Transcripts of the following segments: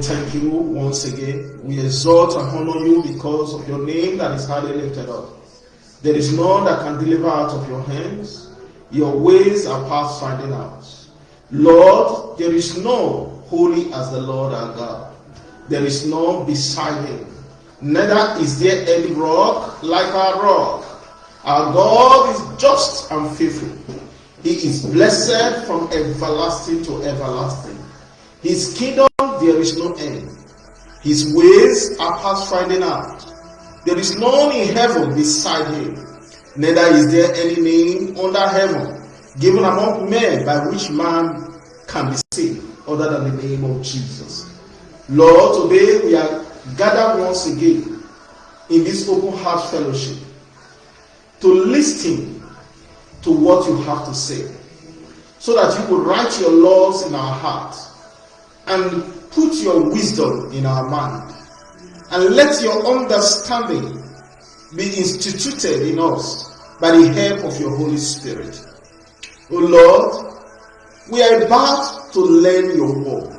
thank you once again. We exalt and honor you because of your name that is highly lifted up. There is none that can deliver out of your hands. Your ways are past finding out. Lord, there is no holy as the Lord our God. There is none beside him. Neither is there any rock like our rock. Our God is just and faithful. He is blessed from everlasting to everlasting. His kingdom there is no end. His ways are past finding out. There is none in heaven beside him. Neither is there any name under heaven given among men by which man can be saved other than the name of Jesus. Lord, today we are gathered once again in this open heart fellowship to listen to what you have to say so that you will write your laws in our hearts and put your wisdom in our mind and let your understanding be instituted in us by the help of your Holy Spirit. O Lord, we are about to learn your word.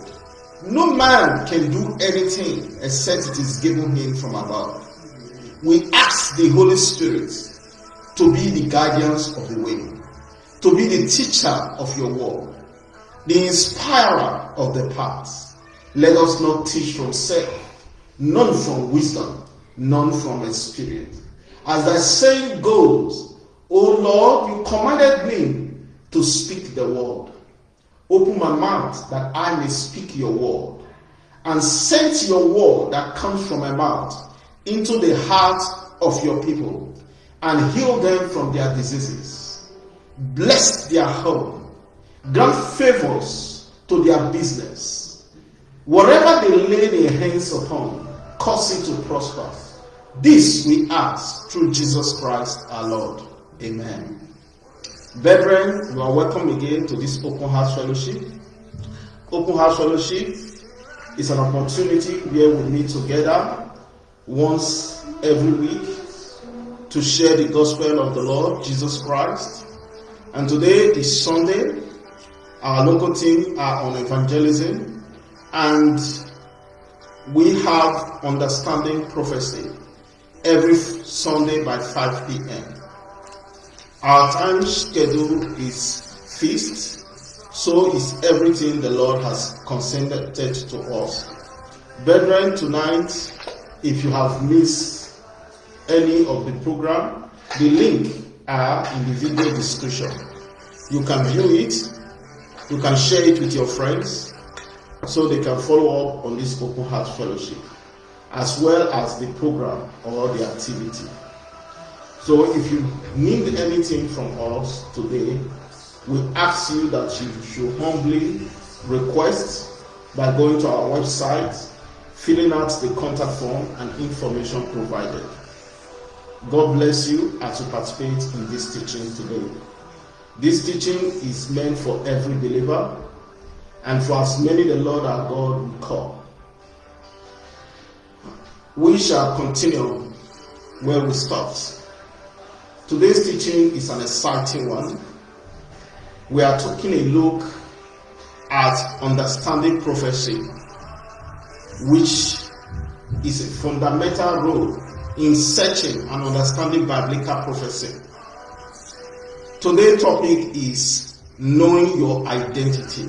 No man can do anything except it is given him from above. We ask the Holy Spirit to be the guardians of the way, to be the teacher of your word, the inspirer of the path. Let us not teach from self, none from wisdom, none from experience. As the saying goes, O Lord, you commanded me to speak the word. Open my mouth that I may speak your word, and send your word that comes from my mouth into the heart of your people, and heal them from their diseases. Bless their home, grant favors to their business. Whatever they lay their hands upon, cause it to prosper. This we ask through Jesus Christ our Lord. Amen. Brethren, you are welcome again to this Open House Fellowship. Open House Fellowship is an opportunity where we meet together once every week to share the gospel of the Lord Jesus Christ. And today is Sunday. Our local team are on evangelism and we have understanding prophecy every Sunday by 5 p.m. Our time schedule is fixed, so is everything the Lord has consented to us. Brethren, tonight, if you have missed any of the program, the link are in the video description. You can view it, you can share it with your friends, so they can follow up on this Open Heart Fellowship, as well as the program or the activity. So if you need anything from us today, we ask you that you should humbly request by going to our website, filling out the contact form and information provided. God bless you as you participate in this teaching today. This teaching is meant for every believer and for as many the Lord our God will call. We shall continue where we stopped. Today's teaching is an exciting one. We are taking a look at understanding prophecy, which is a fundamental role in searching and understanding biblical prophecy. Today's topic is knowing your identity.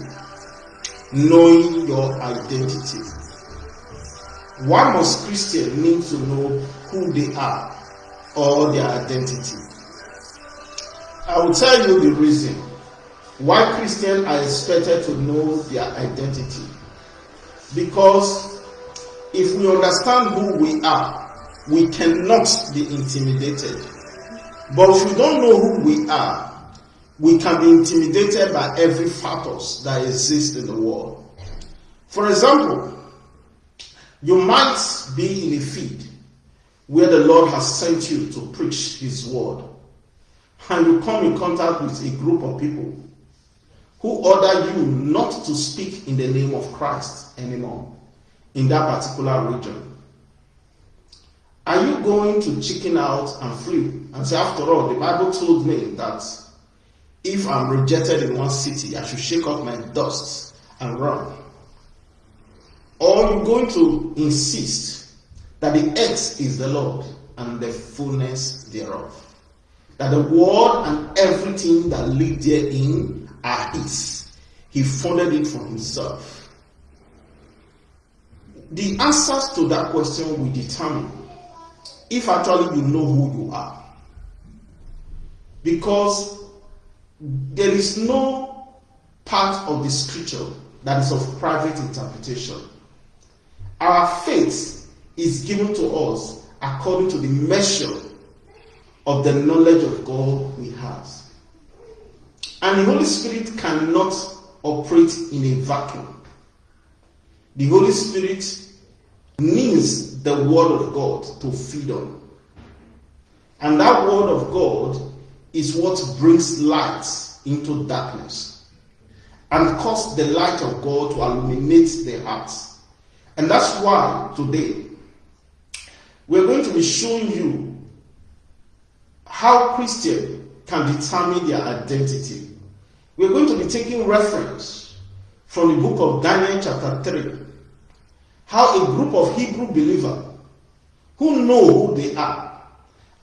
Knowing your identity. Why must Christians need to know who they are or their identity? I will tell you the reason why Christians are expected to know their identity. Because if we understand who we are, we cannot be intimidated. But if we don't know who we are, we can be intimidated by every factors that exist in the world. For example, you might be in a field where the Lord has sent you to preach His word and you come in contact with a group of people who order you not to speak in the name of Christ anymore in that particular region. Are you going to chicken out and flee and say, after all, the Bible told me that if I'm rejected in one city, I should shake off my dust and run? Or are you're going to insist that the earth is the Lord and the fullness thereof. That the world and everything that live therein are his. He founded it for himself. The answers to that question will determine if actually you know who you are. Because there is no part of the scripture that is of private interpretation. Our faith is given to us according to the measure of the knowledge of God we have. And the Holy Spirit cannot operate in a vacuum. The Holy Spirit needs the Word of God to feed on. And that Word of God is what brings light into darkness and cause the light of God to illuminate the hearts. And that's why today we're going to be showing you how Christians can determine their identity. We're going to be taking reference from the book of Daniel, chapter 3. How a group of Hebrew believers who know who they are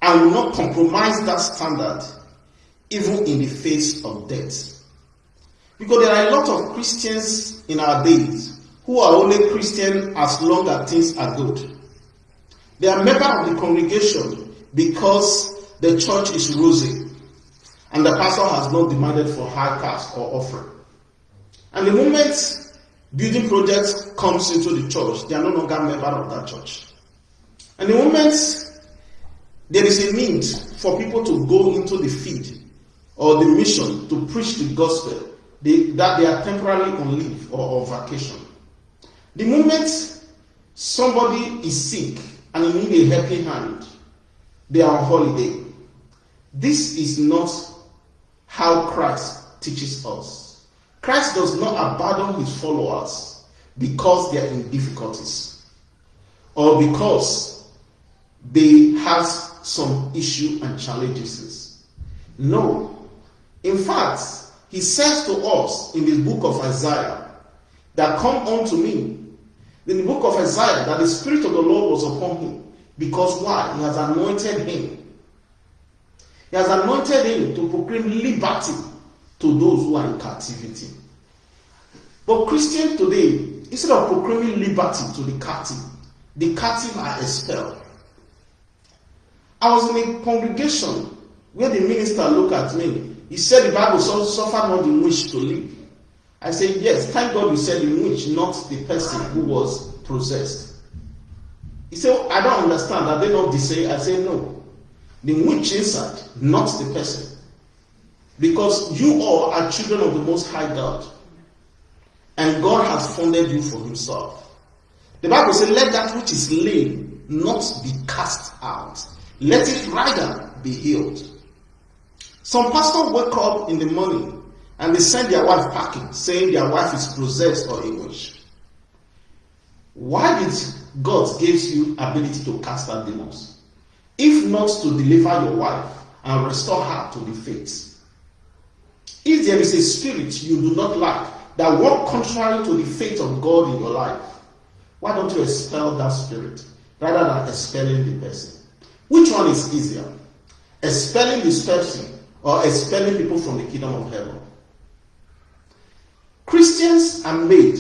and will not compromise that standard even in the face of death. Because there are a lot of Christians in our days who are only Christian as long as things are good. They are members of the congregation because the church is rosy and the pastor has not demanded for high cash or offering. And the moment building project comes into the church, they are no longer member of that church. And the moment there is a need for people to go into the field or the mission to preach the gospel, they, that they are temporarily on leave or on vacation. The moment somebody is sick and need a helping hand, they are on holiday. This is not how Christ teaches us. Christ does not abandon his followers because they are in difficulties or because they have some issue and challenges. No, in fact, he says to us in the book of Isaiah that come unto me. In the book of Isaiah, that the Spirit of the Lord was upon him. Because why? He has anointed him. He has anointed him to proclaim liberty to those who are in captivity. But Christians today, instead of proclaiming liberty to the captive, the captive are expelled. I was in a congregation where the minister looked at me he said the Bible suffered not the witch to live. I said, Yes, thank God you said the witch, not the person who was possessed. He said, I don't understand. Are they not the same? I said, No. The witch inside, not the person. Because you all are children of the Most High God. And God has funded you for Himself. The Bible says, Let that which is lame not be cast out, let it rather be healed. Some pastors wake up in the morning and they send their wife packing, saying their wife is possessed or witch. Why did God give you ability to cast out demons? If not to deliver your wife and restore her to the faith. If there is a spirit you do not like that work contrary to the faith of God in your life, why don't you expel that spirit rather than expelling the person? Which one is easier? Expelling this person or expelling people from the kingdom of heaven. Christians are made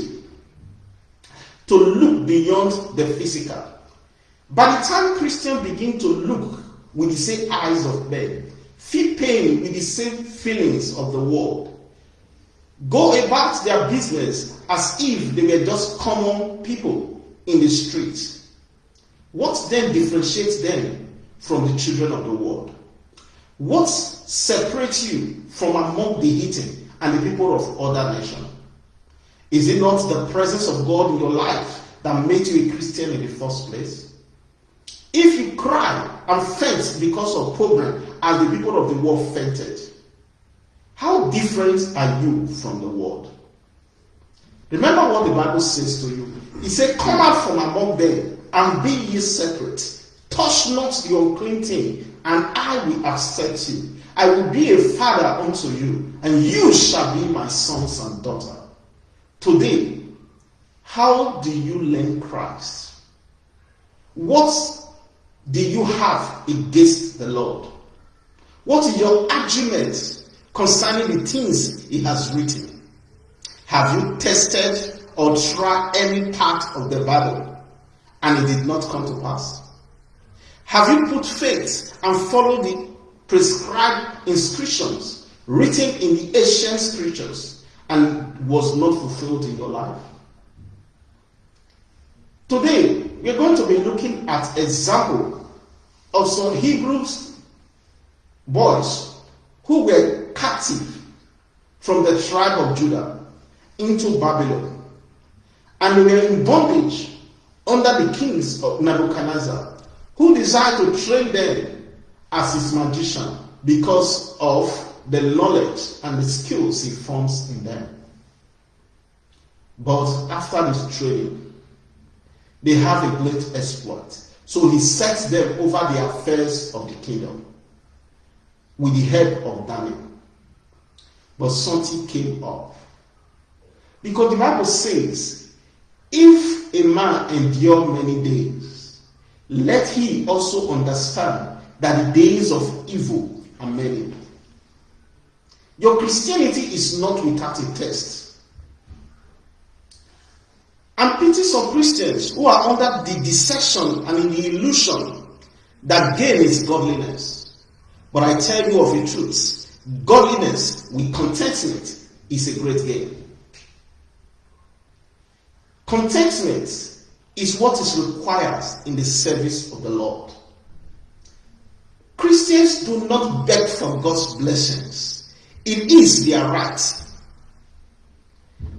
to look beyond the physical. By the time Christians begin to look with the same eyes of men, feel pain with the same feelings of the world, go about their business as if they were just common people in the streets, what then differentiates them from the children of the world? What separates you from among the heathen and the people of other nations? Is it not the presence of God in your life that made you a Christian in the first place? If you cry and faint because of problem as the people of the world fainted, how different are you from the world? Remember what the Bible says to you. He said, Come out from among them and be ye separate. Touch not the unclean thing, and I will accept you. I will be a father unto you, and you shall be my sons and daughter. Today, How do you learn Christ? What do you have against the Lord? What is your argument concerning the things he has written? Have you tested or tried any part of the Bible and it did not come to pass? Have you put faith and followed the prescribed instructions written in the ancient scriptures and was not fulfilled in your life? Today, we're going to be looking at example of some Hebrews boys who were captive from the tribe of Judah into Babylon. And they were in bondage under the kings of Nebuchadnezzar, who desired to train them as his magician because of the knowledge and the skills he forms in them. But after this training, they have a great exploit. So he sets them over the affairs of the kingdom with the help of Daniel. But something came up. Because the Bible says, if a man endure many days, let he also understand that the days of evil are many. Your Christianity is not without a test. And pity some Christians who are under the deception and in the illusion that gain is godliness. But I tell you of a truth, godliness with contentment is a great gain. Contentment is what is required in the service of the Lord. Christians do not beg for God's blessings. It is their right.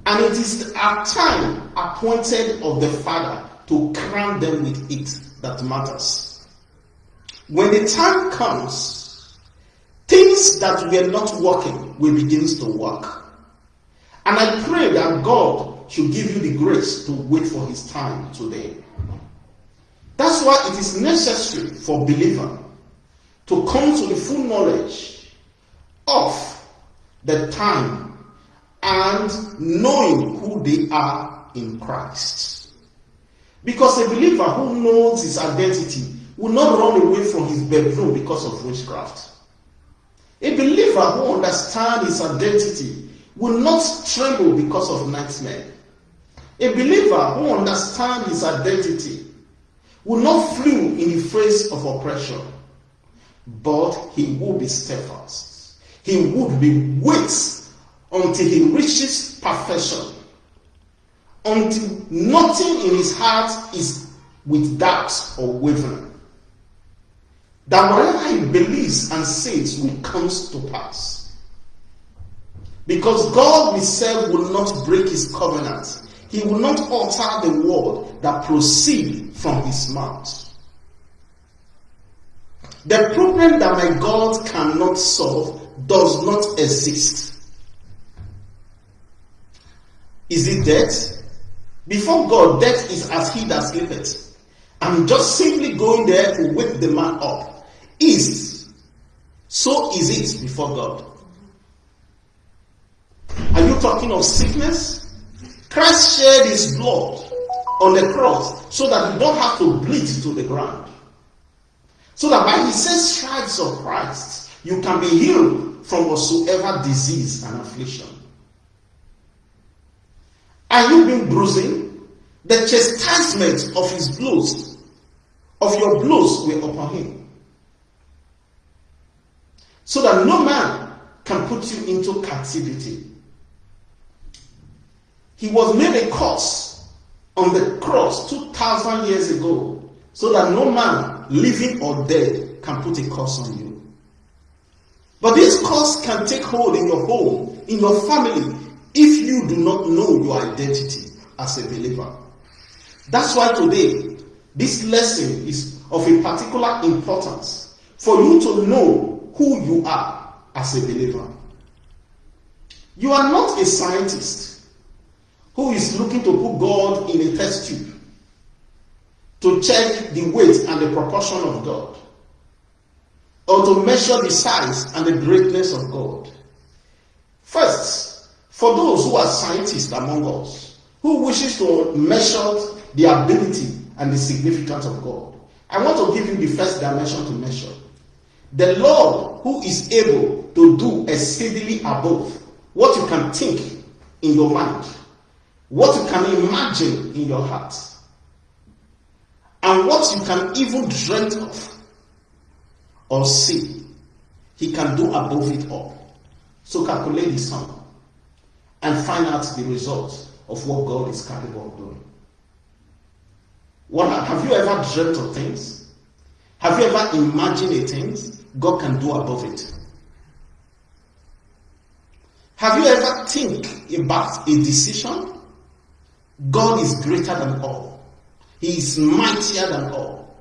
And it is our time appointed of the Father to crown them with it that matters. When the time comes, things that were not working will begin to work. And I pray that God should give you the grace to wait for his time today. That's why it is necessary for believer to come to the full knowledge of the time and knowing who they are in Christ. Because a believer who knows his identity will not run away from his bedroom because of witchcraft. A believer who understands his identity will not tremble because of nightmare. A believer who understands his identity will not flee in the face of oppression, but he will be steadfast. He would be wait until he reaches perfection, until nothing in his heart is with doubts or wavering. That whatever he believes and says will come to pass. Because God himself will not break his covenant. He will not alter the word that proceed from his mouth. The problem that my God cannot solve does not exist. Is it death? Before God, death is as he that sleepeth. I'm just simply going there to wake the man up. Is so is it before God. Are you talking of sickness? Christ shed his blood on the cross so that you don't have to bleed to the ground. So that by his stripes of Christ, you can be healed from whatsoever disease and affliction. Are you being bruising? The chastisement of his blows, of your blows, were upon him. So that no man can put you into captivity. He was made a curse on the cross 2,000 years ago, so that no man, living or dead, can put a curse on you. But this curse can take hold in your home, in your family, if you do not know your identity as a believer. That's why today this lesson is of a particular importance for you to know who you are as a believer. You are not a scientist who is looking to put God in a test tube to check the weight and the proportion of God or to measure the size and the greatness of God. First, for those who are scientists among us, who wishes to measure the ability and the significance of God. I want to give you the first dimension to measure. The Lord who is able to do exceedingly above what you can think in your mind, what you can imagine in your heart, and what you can even dream of or see. He can do above it all. So calculate the sum and find out the result of what God is capable of doing. What, have you ever dreamt of things? Have you ever imagined a things God can do above it? Have you ever think about a decision? God is greater than all. He is mightier than all.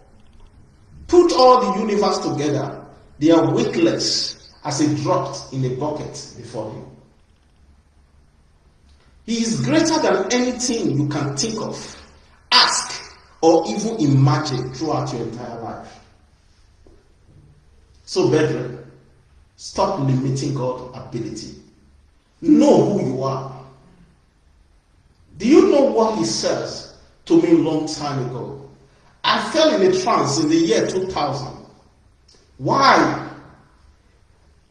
Put all the universe together. They are weightless as it dropped in a bucket before him. He is greater than anything you can think of, or even imagine throughout your entire life. So, brethren, stop limiting God's ability. Know who you are. Do you know what He says to me long time ago? I fell in a trance in the year 2000. Why?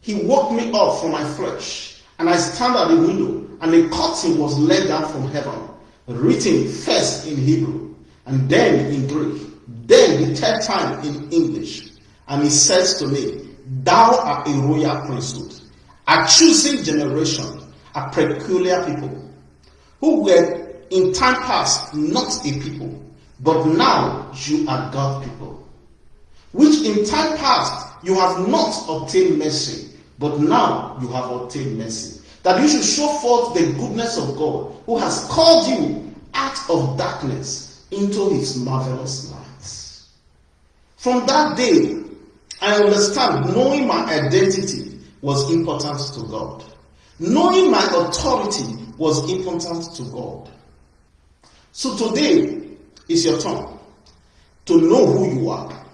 He woke me up from my flesh, and I stand at the window, and a curtain was let down from heaven, written first in Hebrew, and then in Greek, then the third time in English. And he says to me, Thou art a royal priesthood, a choosing generation, a peculiar people, who were in time past not a people, but now you are God people, which in time past you have not obtained mercy, but now you have obtained mercy. That you should show forth the goodness of God, who has called you out of darkness into his marvelous light. From that day, I understand knowing my identity was important to God. Knowing my authority was important to God. So today is your turn to know who you are,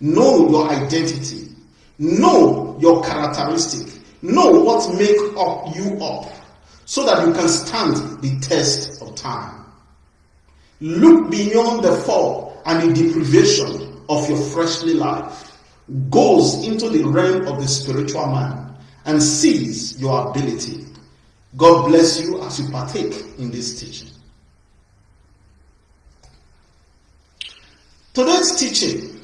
know your identity, know your characteristic, know what make up you up, so that you can stand the test of time. Look beyond the fall and the deprivation of your freshly life, goes into the realm of the spiritual man, and sees your ability. God bless you as you partake in this teaching. Today's teaching,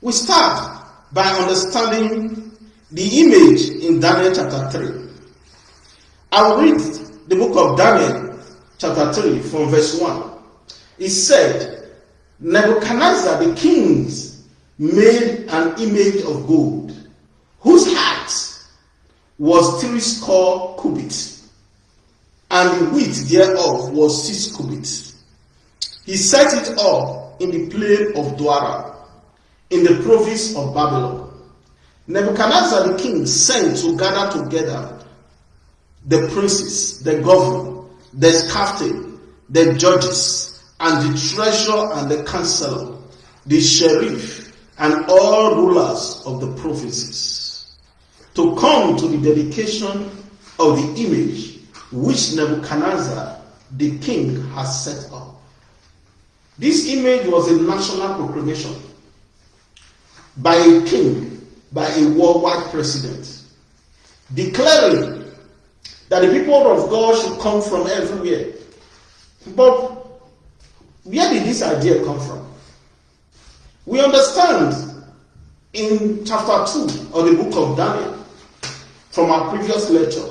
we start by understanding the image in Daniel chapter 3. I'll read the book of Daniel chapter 3 from verse 1. It said, Nebuchadnezzar the kings made an image of gold, whose height was three score cubits, and the width thereof was six cubits. He set it up in the plain of Dura, in the province of Babylon. Nebuchadnezzar the king sent to gather together the princes, the governor, the captain, the judges, and the treasurer and the counselor, the sheriff, and all rulers of the provinces to come to the dedication of the image which Nebuchadnezzar the king has set up. This image was a national proclamation by a king, by a worldwide president, declaring that the people of God should come from everywhere. But where did this idea come from? We understand in chapter 2 of the book of Daniel from our previous lecture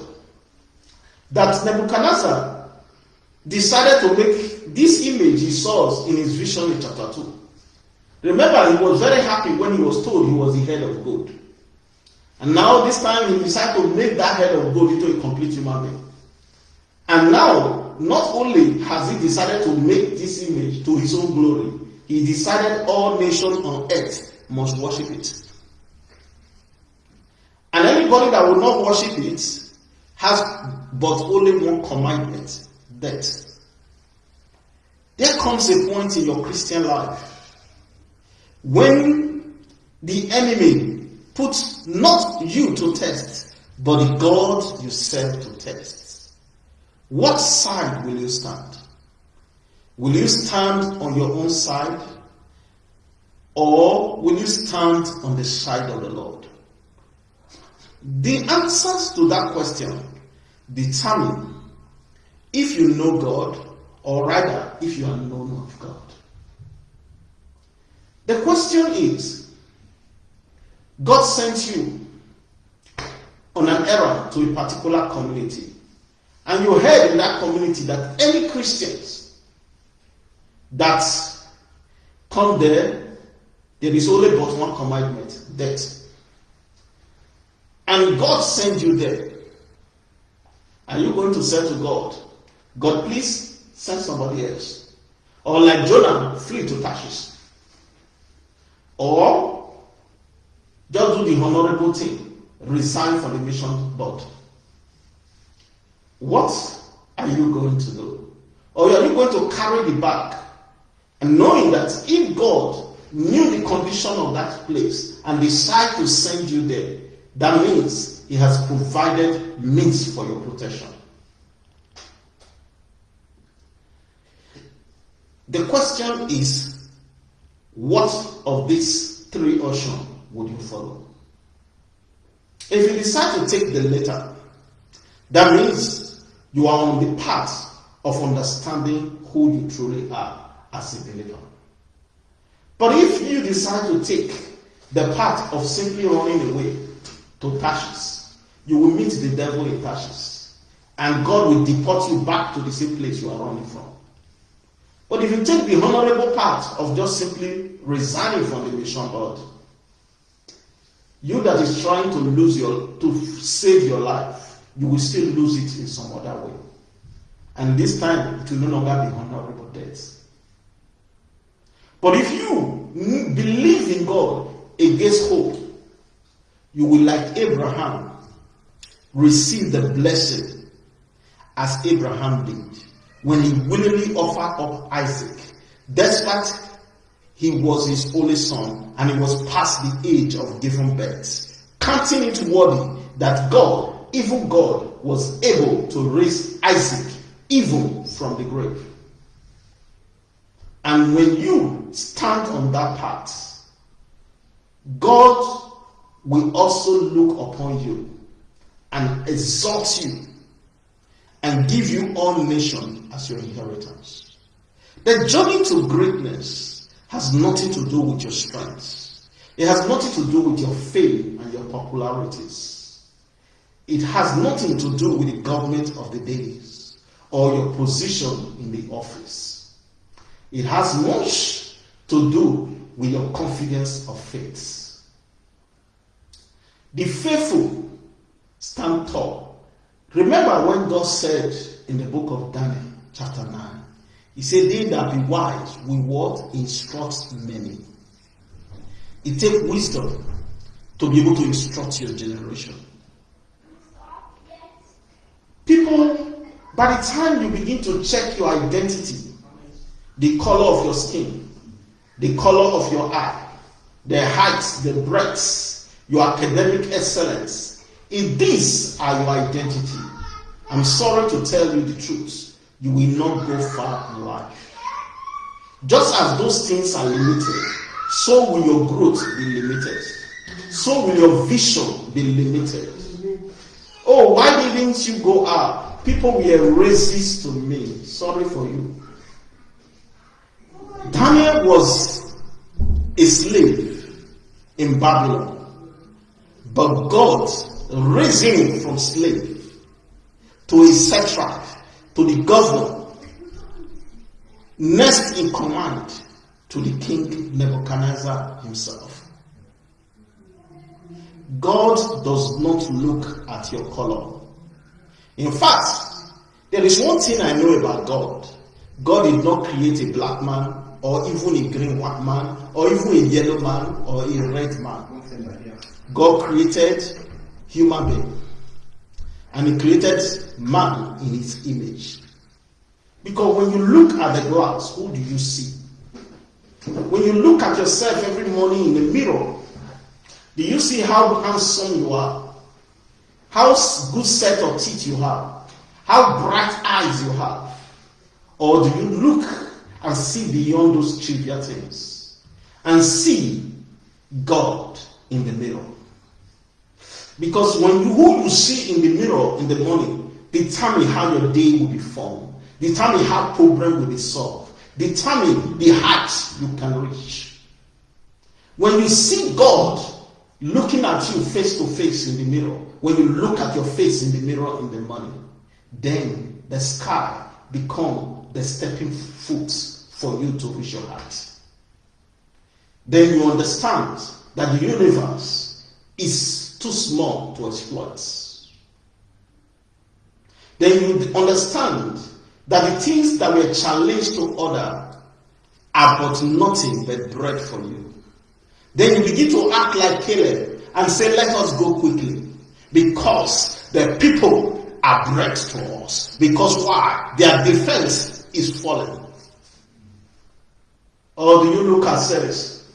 that Nebuchadnezzar decided to make this image he saw in his vision in chapter 2. Remember, he was very happy when he was told he was the head of gold. And now, this time, he decided to make that head of gold into a complete human being. And now, not only has he decided to make this image to his own glory, he decided all nations on earth must worship it. And anybody that will not worship it has but only one commandment death. There comes a point in your Christian life when the enemy puts not you to test, but the God you serve to test. What side will you stand? Will you stand on your own side? Or will you stand on the side of the Lord? The answers to that question determine if you know God, or rather, if you are known of God. The question is God sent you on an errand to a particular community, and you heard in that community that any Christians that come there, there is only but one commandment death. And God sent you there. Are you going to say to God, God, please send somebody else? Or like Jonah, flee to Tarshish? Or just do the honorable thing, resign from the mission board? What are you going to do? Or are you going to carry the bag and knowing that if God knew the condition of that place and decide to send you there, that means He has provided means for your protection. The question is, what of these three options would you follow? If you decide to take the latter, that means you are on the path of understanding who you truly are as a believer. But if you decide to take the path of simply running away to Tarshish, you will meet the devil in Tarshish, and God will deport you back to the same place you are running from. But if you take the honorable path of just simply resigning from the mission board, you that is trying to lose your to save your life, you will still lose it in some other way. And this time it will no longer be honorable death. But if you believe in God against hope, you will, like Abraham, receive the blessing as Abraham did when he willingly offered up Isaac, despite he was his only son and he was past the age of giving birth, counting it worthy that God, even God, was able to raise Isaac even from the grave. And when you stand on that path, God will also look upon you and exalt you and give you all nations as your inheritance. The journey to greatness has nothing to do with your strength. It has nothing to do with your fame and your popularities. It has nothing to do with the government of the days or your position in the office. It has much to do with your confidence of faith. The faithful stand tall. Remember when God said in the book of Daniel, chapter 9, He said, They that be wise will what? Instruct many. It takes wisdom to be able to instruct your generation. People, by the time you begin to check your identity, the color of your skin, the color of your eye, the height, the breadth, your academic excellence. If these are your identity, I'm sorry to tell you the truth, you will not go far in life. Just as those things are limited, so will your growth be limited. So will your vision be limited. Oh, why didn't you go up? People were racist to me. Sorry for you. Daniel was a slave in Babylon, but God raised him from slave to a satrap, to the governor, next in command to the king Nebuchadnezzar himself. God does not look at your color. In fact, there is one thing I know about God. God did not create a black man or even a green white man, or even a yellow man, or a red man. God created human being, and He created man in His image. Because when you look at the glass, who do you see? When you look at yourself every morning in the mirror, do you see how handsome you are? How good set of teeth you have? How bright eyes you have? Or do you look and see beyond those trivial things and see God in the mirror. Because when you, who you see in the mirror in the morning determine how your day will be formed, determine how problem will be solved, determine the heights you can reach. When you see God looking at you face to face in the mirror, when you look at your face in the mirror in the morning, then the sky become the stepping foot for you to reach your heart. Then you understand that the universe is too small to exploit. Then you understand that the things that were challenged to order are but nothing but bread for you. Then you begin to act like Caleb and say, Let us go quickly. Because the people are bread to us. Because why? Their defense is fallen. Or do you look at says,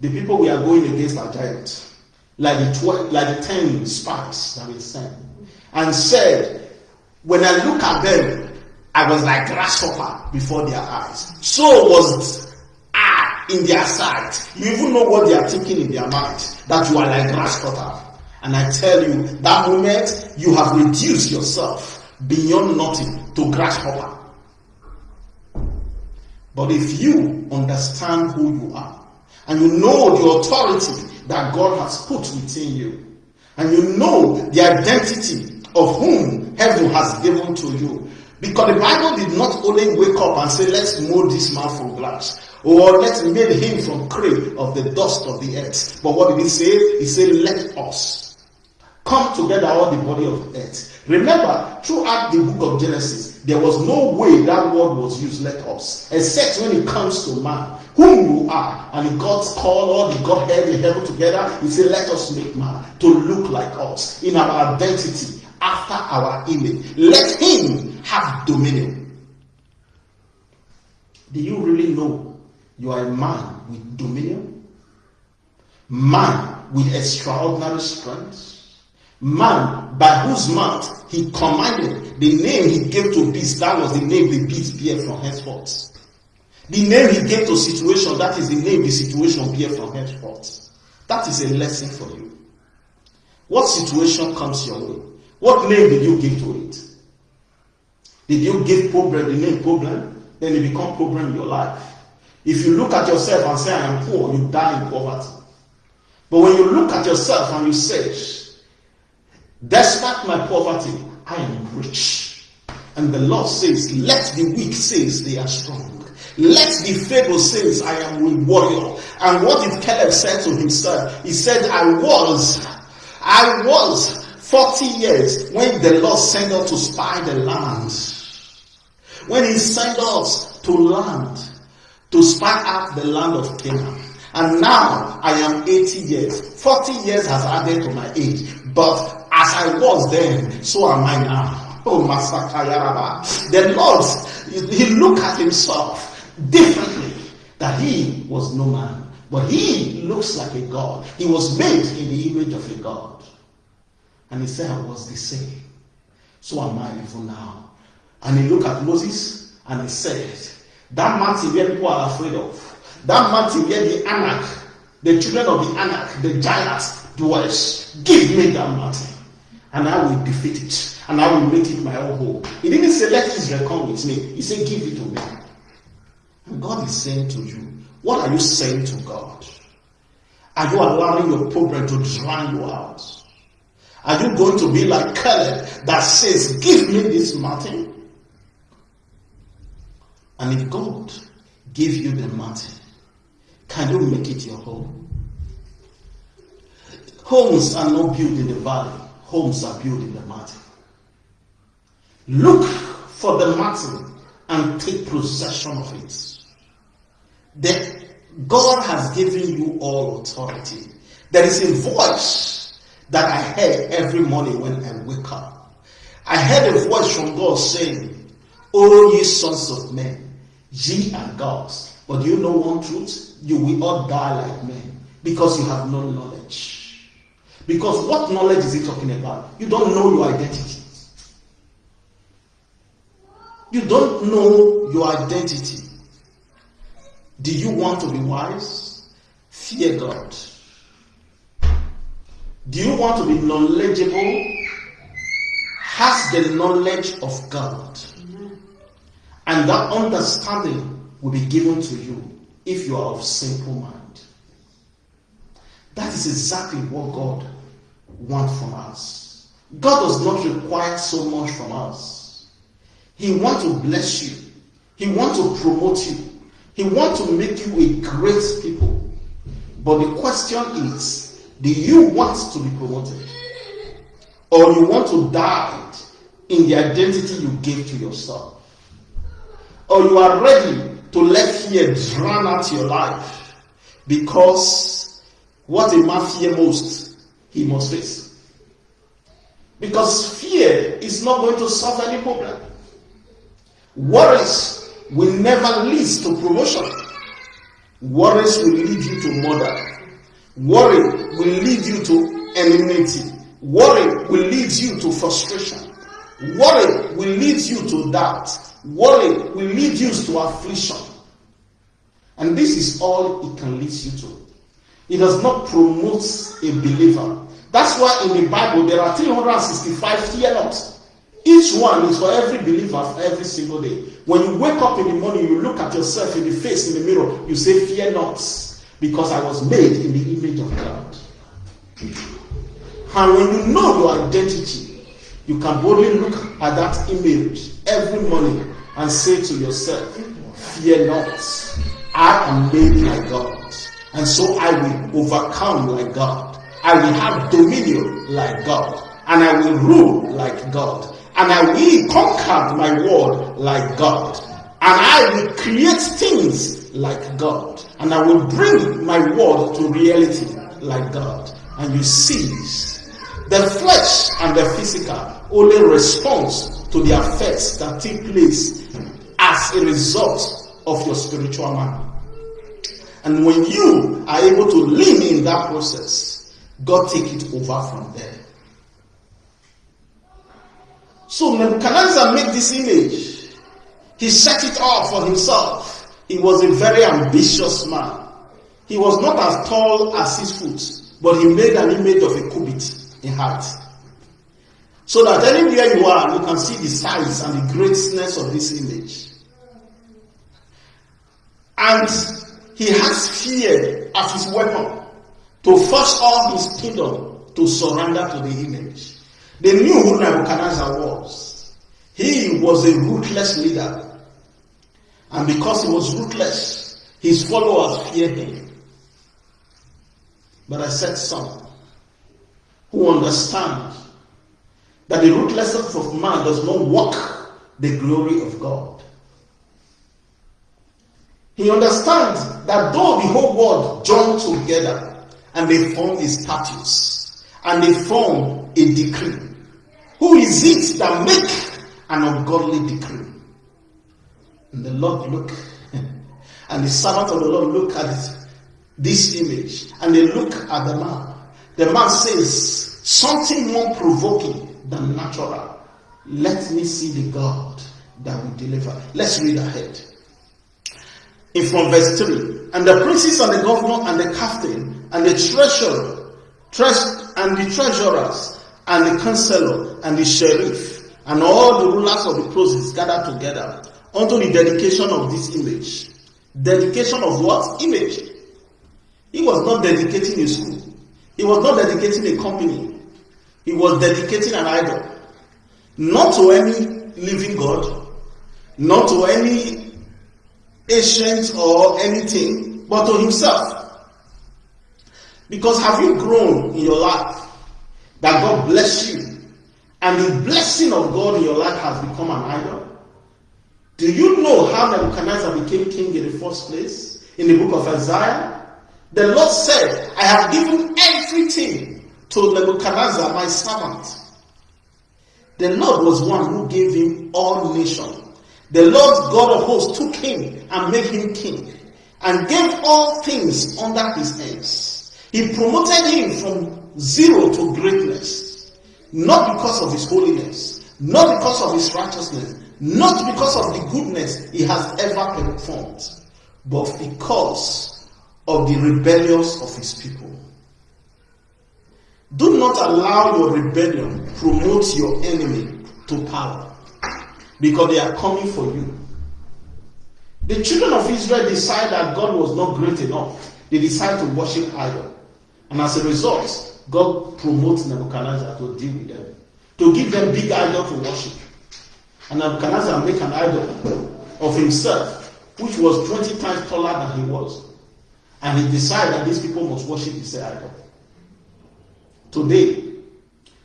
the people we are going against are giants, like the like the ten spies that we sent, and said, when I look at them, I was like grasshopper before their eyes. So was in their sight. You even know what they are thinking in their mind that you are like grasshopper. And I tell you, that moment you have reduced yourself beyond nothing to grasshopper. But if you understand who you are, and you know the authority that God has put within you, and you know the identity of whom heaven has given to you, because the Bible did not only wake up and say, let's mold this man from glass, or let's make him from clay of the dust of the earth. But what did he say? He said, let us come together all the body of earth. Remember, throughout the book of Genesis, there was no way that word was used, let us, except when it comes to man, whom you are. And God's called all the Godhead in heaven together. He said, let us make man to look like us in our identity after our image. Let him have dominion. Do you really know you are a man with dominion? Man with extraordinary strength? Man by whose mouth he commanded the name he gave to beast that was the name the beast bear from henceforth. The name he gave to situation, that is the name the situation bear from henceforth. That is a lesson for you. What situation comes your way? What name did you give to it? Did you give problem the name problem? Then it become problem in your life. If you look at yourself and say, I am poor, you die in poverty. But when you look at yourself and you say, Despite my poverty, I am rich. And the Lord says, Let the weak say they are strong. Let the feeble say, I am a warrior. And what did Caleb say to himself? He said, I was, I was 40 years when the Lord sent us to spy the land. When he sent us to land, to spy out the land of Canaan. And now I am 80 years. 40 years has added to my age. But as I was then, so am I now. Oh, Masakayaraba. The Lord, he looked at himself differently. That he was no man, but he looks like a God. He was made in the image of a God. And he said, I was the same. So am I even now. And he looked at Moses and he said, That mountain where people are afraid of, that mountain where the Anak, the children of the Anak, the giants dwells, give me that mountain and I will defeat it, and I will make it my own home. He didn't say, Let Israel come with me. He said, Give it to me. And God is saying to you, What are you saying to God? Are you allowing your problem to drown you out? Are you going to be like Caleb that says, Give me this mountain? And if God give you the mountain, can you make it your home? Homes are not built in the valley homes are built in the mountain. Look for the mountain and take possession of it. God has given you all authority. There is a voice that I hear every morning when I wake up. I heard a voice from God saying, O ye sons of men, ye are gods. But you know one truth? You will all die like men because you have no knowledge. Because what knowledge is he talking about? You don't know your identity. You don't know your identity. Do you want to be wise? Fear God. Do you want to be knowledgeable? Has the knowledge of God. And that understanding will be given to you if you are of simple mind. That is exactly what God wants from us. God does not require so much from us. He wants to bless you. He wants to promote you. He wants to make you a great people. But the question is, do you want to be promoted? Or you want to die in the identity you gave to yourself? Or you are ready to let fear drown out your life because what a man fear most, he must face. Because fear is not going to solve any problem. Worries will never lead to promotion. Worries will lead you to murder. Worry will lead you to enmity. Worry will lead you to frustration. Worry will lead you to doubt. Worry will lead you to affliction. And this is all it can lead you to. It does not promote a believer. That's why in the Bible there are 365 fear. Each one is for every believer every single day. When you wake up in the morning, you look at yourself in the face in the mirror, you say, Fear not, because I was made in the image of God. And when you know your identity, you can boldly look at that image every morning and say to yourself, Fear not, I am made like God, and so I will overcome like God. I will have dominion like God, and I will rule like God, and I will conquer my world like God, and I will create things like God, and I will bring my word to reality like God. And you see, the flesh and the physical only responds to the effects that take place as a result of your spiritual man. And when you are able to lean in that process, God take it over from there. So Nebuchadnezzar made this image. He set it up for himself. He was a very ambitious man. He was not as tall as his foot, but he made an image of a cubit in height. So that anywhere you are, you can see the size and the greatness of this image. And he has fear as his weapon to force all his kingdom to surrender to the image. They knew who Nebuchadnezzar was. He was a ruthless leader. And because he was ruthless, his followers feared him. But I said some who understand that the ruthlessness of man does not work the glory of God. He understands that though the whole world joined together and they form a status and they form a decree, who is it that make an ungodly decree? And the Lord look, and the servant of the Lord look at this image, and they look at the man. The man says something more provoking than natural. Let me see the God that will deliver. Let's read ahead. In from verse 3. And the princes and the governor and the captain and the treasurer, tres- and the treasurers and the counselor and the sheriff and all the rulers of the provinces gathered together unto the dedication of this image. Dedication of what? Image. He was not dedicating a school. He was not dedicating a company. He was dedicating an idol. Not to any living God, not to any ancient or anything, but to himself. Because have you grown in your life that God bless you and the blessing of God in your life has become an idol? Do you know how Nebuchadnezzar became king in the first place? In the book of Isaiah, the Lord said, I have given everything to Nebuchadnezzar, my servant. The Lord was one who gave him all nations. The Lord God of hosts took him and made him king and gave all things under his hands. He promoted him from zero to greatness, not because of his holiness, not because of his righteousness, not because of the goodness he has ever performed, but because of the rebellious of his people. Do not allow your rebellion promote your enemy to power because they are coming for you. The children of Israel decided that God was not great enough. They decided to worship idol. And as a result, God promotes Nebuchadnezzar to deal with them, to give them big idol to worship. And Nebuchadnezzar make an idol of himself, which was 20 times taller than he was. And he decided that these people must worship this idol. Today,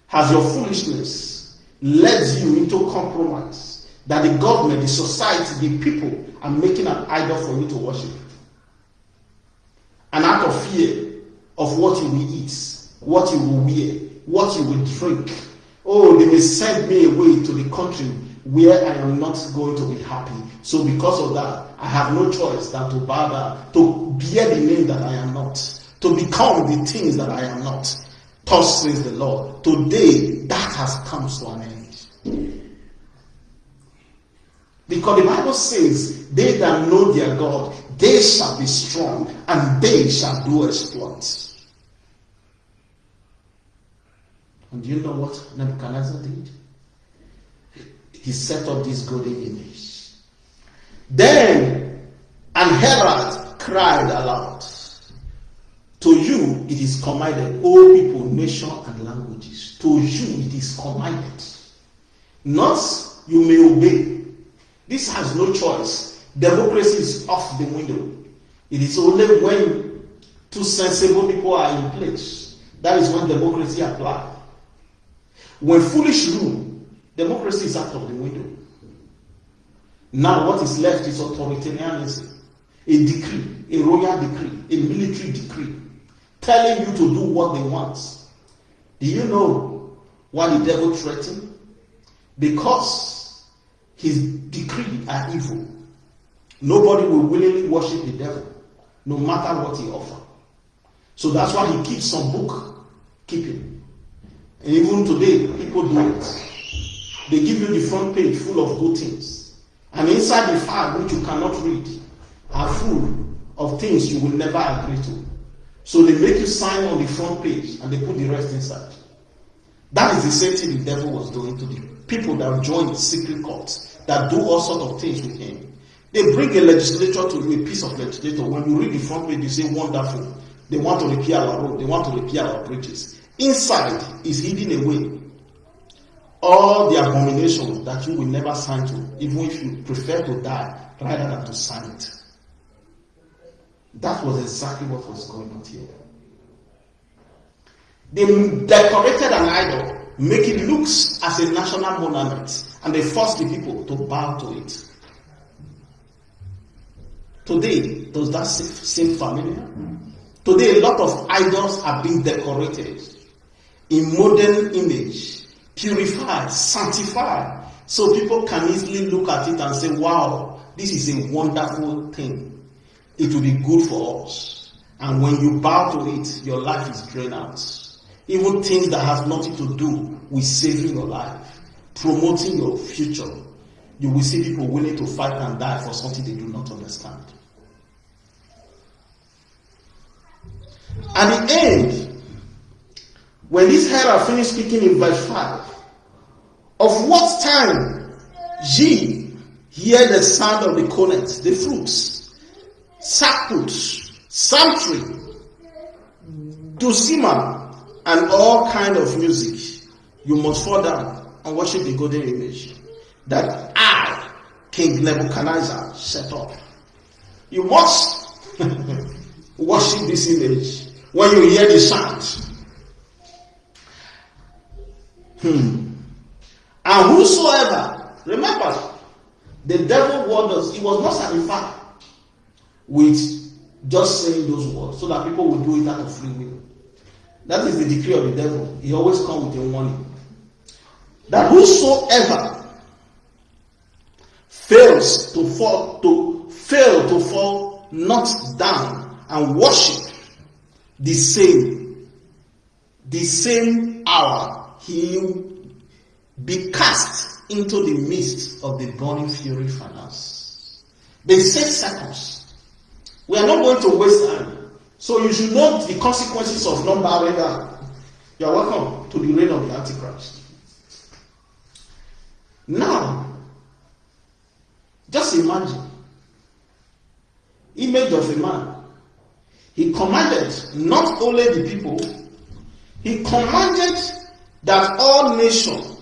has your foolishness led you into compromise that the government, the society, the people are making an idol for you to worship? And out of fear of what you will eat, what you will wear, what you will drink. Oh, they may send me away to the country where I am not going to be happy. So because of that, I have no choice than to down, to bear the name that I am not, to become the things that I am not. Thus says the Lord. Today, that has come to an end. Because the Bible says, they that know their God, they shall be strong and they shall do exploits. And do you know what Nebuchadnezzar did? He set up this golden image. Then an herald cried aloud, To you it is commanded, all people, nation, and languages. To you it is commanded. Not you may obey. This has no choice. Democracy is off the window. It is only when two sensible people are in place that is when democracy applies. When foolish rule, democracy is out of the window. Now, what is left is authoritarianism, a decree, a royal decree, a military decree, telling you to do what they want. Do you know why the devil threatened? Because his decree are evil. Nobody will willingly worship the devil, no matter what he offers. So that's why he keeps some book keeping. And even today, people do it. They give you the front page full of good things. And inside the file, which you cannot read, are full of things you will never agree to. So they make you sign on the front page and they put the rest inside. That is the same thing the devil was doing to the people that joined the secret courts, that do all sorts of things with him. They bring a legislature to you, a piece of legislature. When you read the front page, you say, wonderful. They want to repair our road. They want to repair our bridges. Inside is hidden away all the abominations that you will never sign to, even if you prefer to die rather than to sign it. That was exactly what was going on here. They decorated an idol, make it looks as a national monument, and they forced the people to bow to it. Today, does that seem familiar? Today, a lot of idols are being decorated in modern image, purified, sanctified, so people can easily look at it and say, wow, this is a wonderful thing. It will be good for us. And when you bow to it, your life is drained out. Even things that have nothing to do with saving your life, promoting your future, you will see people willing to fight and die for something they do not understand. At the end, when this herald finished speaking in verse 5, of what time ye hear the sound of the cornet, the flutes, sackbut, psaltery, dulcimer, and all kind of music, you must fall down and worship the golden image that I, King Nebuchadnezzar, set up. You must worship this image when you hear the sound Hmm. And whosoever, remember, the devil warned us, he was not satisfied with just saying those words so that people will do it out of free will. That is the decree of the devil. He always comes with a warning. That whosoever fails to fall to fail to fall not down and worship the same the same hour he be cast into the midst of the burning fury furnace. The six seconds We are not going to waste time. So you should know the consequences of not bowing down. You are welcome to the reign of the Antichrist. Now, just imagine image of a man. He commanded not only the people, he commanded that all nations,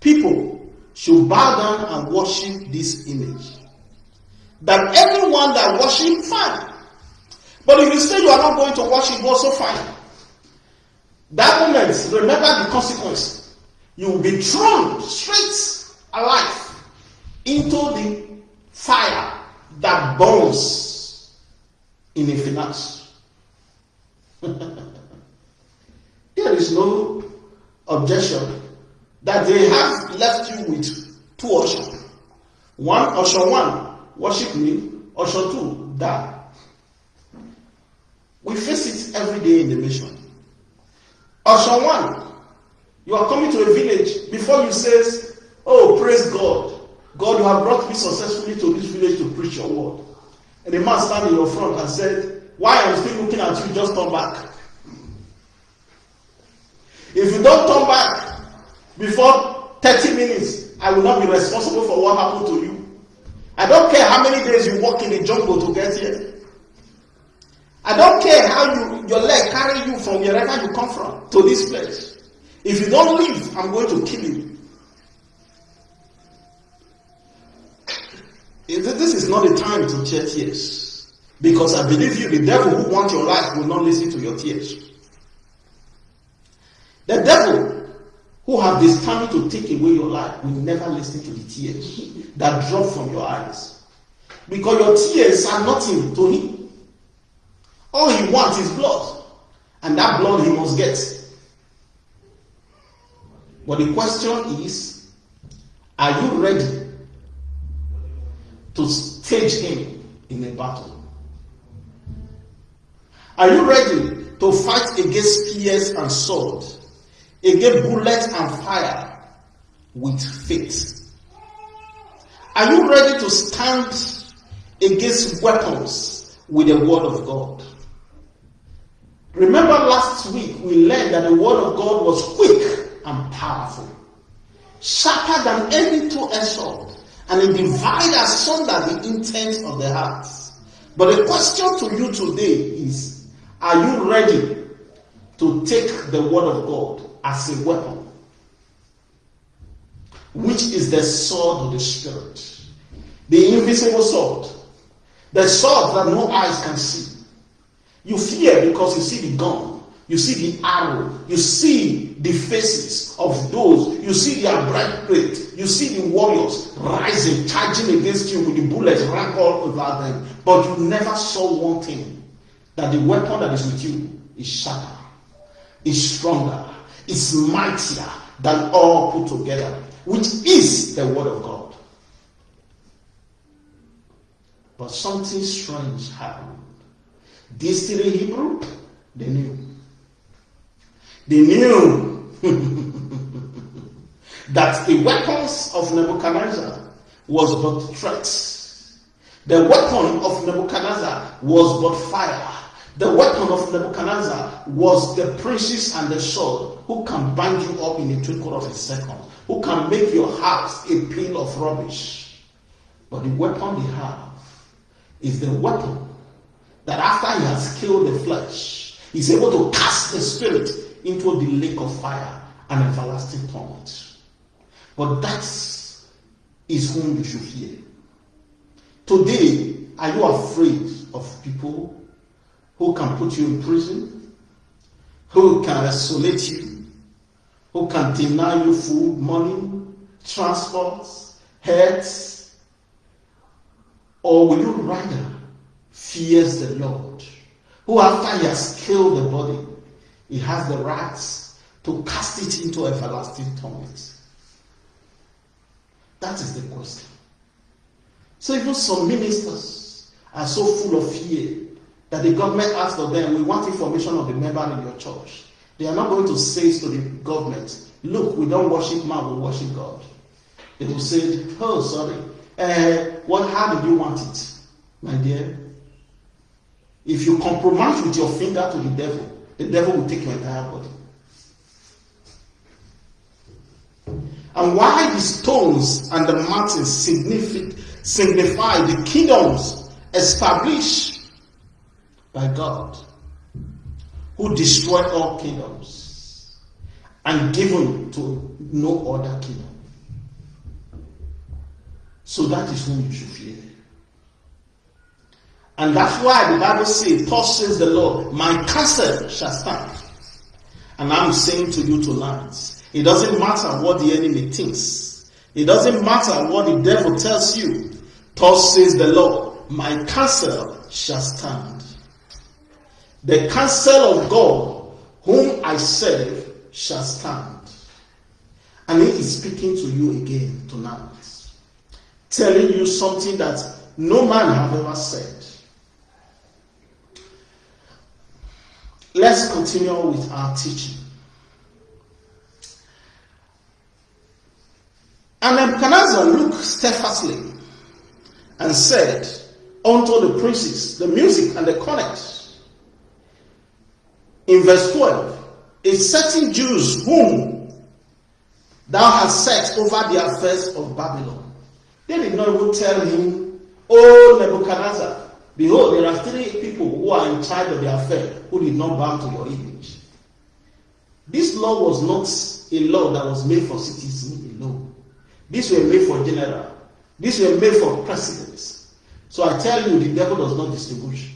people should bow down and worship this image. That everyone that worship, fine. But if you say you are not going to worship, also fine. That moment, remember the consequence. You will be thrown straight alive into the fire that burns in a finance. there is no objection that they have left you with two options. One, option one, worship me. Option two, die. We face it every day in the mission. Option one, you are coming to a village before you say, Oh, praise God. God, you have brought me successfully to this village to preach your word. And the man stand in your front and said, Why I'm still looking at you, just turn back. If you don't turn back before 30 minutes, I will not be responsible for what happened to you. I don't care how many days you walk in the jungle to get here. I don't care how you, your leg carry you from wherever you come from to this place. If you don't leave, I'm going to kill you. This is not the time to shed tears. Because I believe you, the devil who wants your life will not listen to your tears. The devil who have determined to take away your life will never listen to the tears that drop from your eyes. Because your tears are nothing to him. All he wants is blood. And that blood he must get. But the question is, are you ready to stage him in a battle? Are you ready to fight against spears and sword, against bullets and fire with faith? Are you ready to stand against weapons with the word of God? Remember last week we learned that the word of God was quick and powerful, sharper than any two-edged sword, and it divides asunder the intent of the heart. But the question to you today is Are you ready to take the word of God as a weapon? Which is the sword of the Spirit, the invisible sword, the sword that no eyes can see. You fear because you see the gun, you see the arrow. You see the faces of those. You see their breastplate. You see the warriors rising, charging against you with the bullets rank all over them. But you never saw one thing that the weapon that is with you is sharper, is stronger, is mightier than all put together, which is the word of God. But something strange happened. These three Hebrew, they knew. They knew that the weapons of Nebuchadnezzar was but threats. The weapon of Nebuchadnezzar was but fire. The weapon of Nebuchadnezzar was the princes and the sword who can bind you up in a twinkle of a second, who can make your house a pile of rubbish. But the weapon they have is the weapon that after he has killed the flesh, he's able to cast the spirit into the lake of fire and everlasting torment. But that is whom you should fear. Today, are you afraid of people who can put you in prison, who can isolate you, who can deny you food, money, transport, health? Or will you rather fear the Lord, who after he has killed the body, he has the rights to cast it into everlasting torment. That is the question. So even some ministers are so full of fear that the government asks of them, we want information of the member in your church. They are not going to say to the government, look, we don't worship man, we worship God. They will say, oh, sorry. Uh, what, how did you want it, my dear? If you compromise with your finger to the devil, the devil will take your entire body. And why the stones and the mountains signify the kingdoms established by God, who destroyed all kingdoms and given to no other kingdom. So that is whom you should fear. And that's why the Bible says, Thus says the Lord, my castle shall stand. And I'm saying to you tonight, it doesn't matter what the enemy thinks. It doesn't matter what the devil tells you. Thus says the Lord, my castle shall stand. The castle of God, whom I serve, shall stand. And he is speaking to you again tonight, telling you something that no man have ever said. Let's continue with our teaching. And Nebuchadnezzar looked steadfastly and said unto the princes, the music and the cornets. In verse 12, a certain Jews whom thou hast set over the affairs of Babylon. They did not even tell him, O Nebuchadnezzar, behold, there are three people who are in charge of the affair who did not bow to your image. This law was not a law that was made for citizens alone. These were made for general. These were made for presidents. So I tell you, the devil does not distinguish.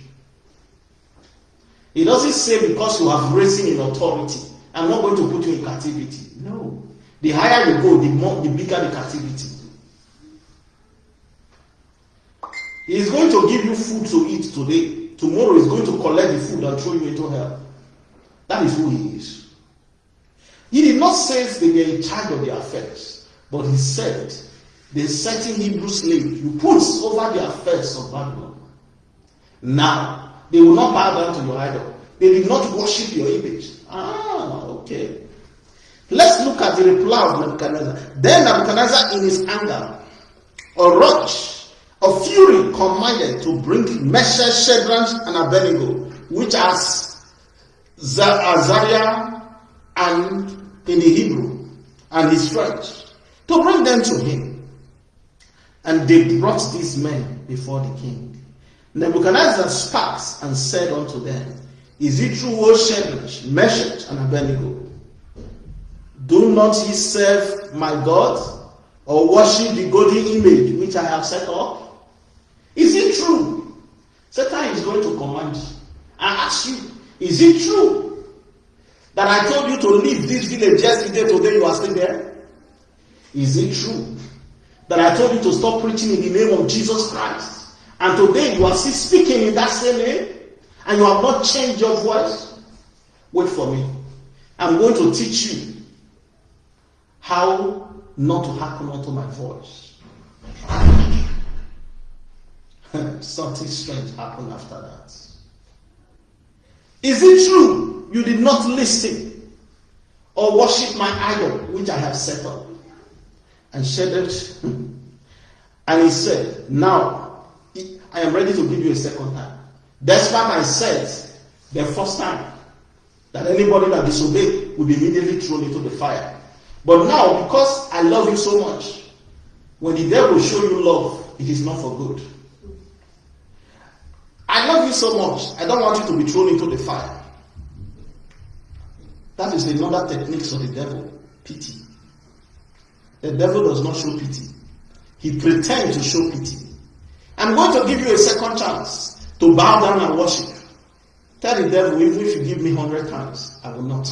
He doesn't say because you have risen in authority, I'm not going to put you in captivity. No. The higher you go, the more the bigger the captivity. Is going to give you food to eat today. Tomorrow he's going to collect the food and throw you into hell. That is who he is. He did not say they were in charge of the affairs. But he said, the certain Hebrew slave you put over the affairs of Babylon. Now, they will not bow down to your idol. They did not worship your image. Ah, okay. Let's look at the reply of Nebuchadnezzar. Then Nebuchadnezzar, in his anger, or rush of fury, commanded to bring Meshach, Shadrach, and Abednego, which are Azariah uh, and in the Hebrew, and his French to bring them to him. And they brought these men before the king. Nebuchadnezzar spake and said unto them, Is it true, O Shadrach, Meshach, and Abednego? Do not ye serve my God, or worship the golden image which I have set up? Is it true? Satan is going to command you ask you, Is it true that I told you to leave this village yesterday, today you are still there? Is it true that I told you to stop preaching in the name of Jesus Christ? And today you are still speaking in that same name and you have not changed your voice? Wait for me. I'm going to teach you how not to hearken unto my voice. Something strange happened after that. Is it true you did not listen or worship my idol which I have set up? and shedded. And he said, Now I am ready to give you a second time. Despite I said the first time that anybody that disobeyed would be immediately thrown into the fire. But now, because I love you so much, when the devil show you love, it is not for good. I love you so much, I don't want you to be thrown into the fire. That is another technique of the devil, pity. The devil does not show pity. He pretends to show pity. I'm going to give you a second chance to bow down and worship. Tell the devil, even if you give me hundred times, I will not.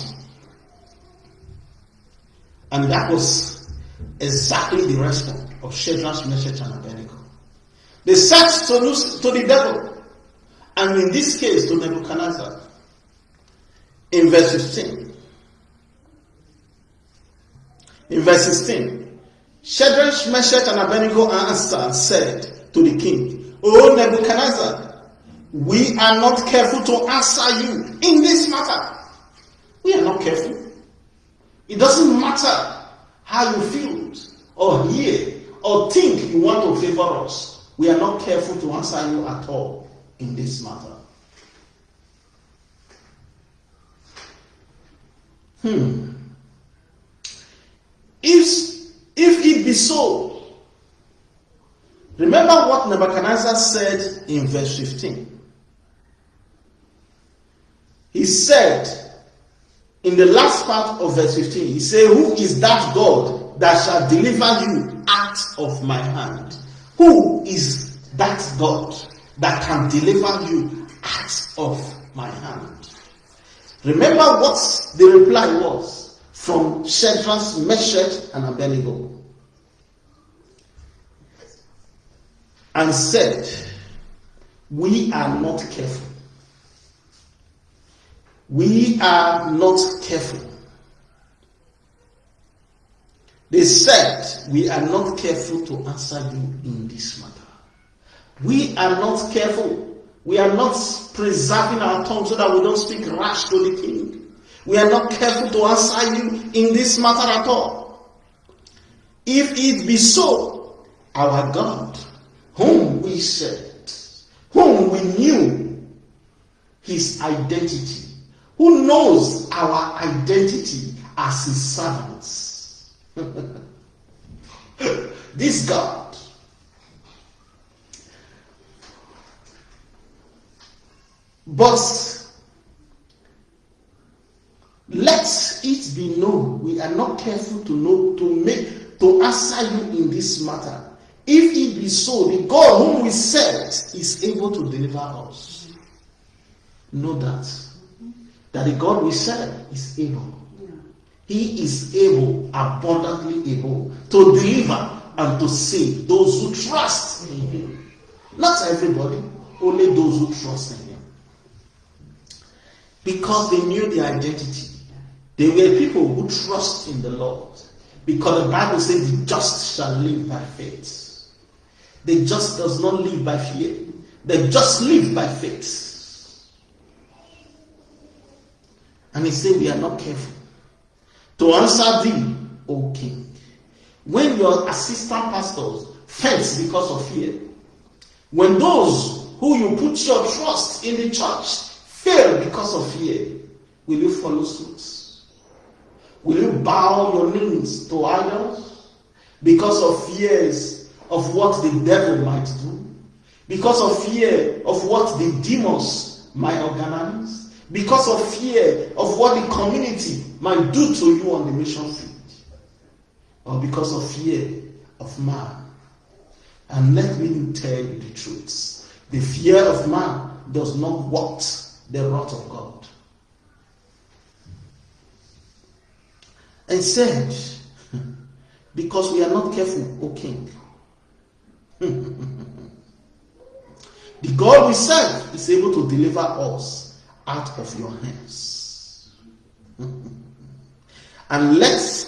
And that was exactly the response of Shadrach, Meshach, and Abednego. They said to, to the devil, and in this case to Nebuchadnezzar, in verse 15. In verse 16, Shadrach, Meshach, and Abednego answered and said to the king, O Nebuchadnezzar, we are not careful to answer you in this matter. We are not careful. It doesn't matter how you feel or hear or think you want to favor us. We are not careful to answer you at all in this matter. Hmm. If, if it be so, remember what Nebuchadnezzar said in verse 15. He said in the last part of verse 15, he said, Who is that God that shall deliver you out of my hand? Who is that God? That can deliver you out of my hand? Remember what the reply was from Shadrach, Meshach, and Abednego. And said, We are not careful. We are not careful. They said, We are not careful to answer you in this matter. We are not careful. We are not preserving our tongue so that we don't speak rash to the king. We are not careful to answer you in this matter at all. If it be so, our God, whom we served, whom we knew his identity, who knows our identity as his servants. this God But let it be known we are not careful to know to make to answer you in this matter. If it be so, the God whom we serve is able to deliver us. Know that that the God we serve is able. He is able, abundantly able, to deliver and to save those who trust in Him. Not everybody, only those who trust in Him because they knew their identity. They were people who trust in the Lord. Because the Bible says the just shall live by faith. The just does not live by fear. They just live by faith. And he said, We are not careful to answer thee, O king. When your assistant pastors fence because of fear, when those who you put your trust in the church fail because of fear, will you follow suit? Will you bow your knees to idols because of fears of what the devil might do? Because of fear of what the demons might organize? Because of fear of what the community might do to you on the mission field? Or because of fear of man? And let me tell you the truth. The fear of man does not work the wrath of God. And said, Because we are not careful, O king. the God we serve is able to deliver us out of your hands. and let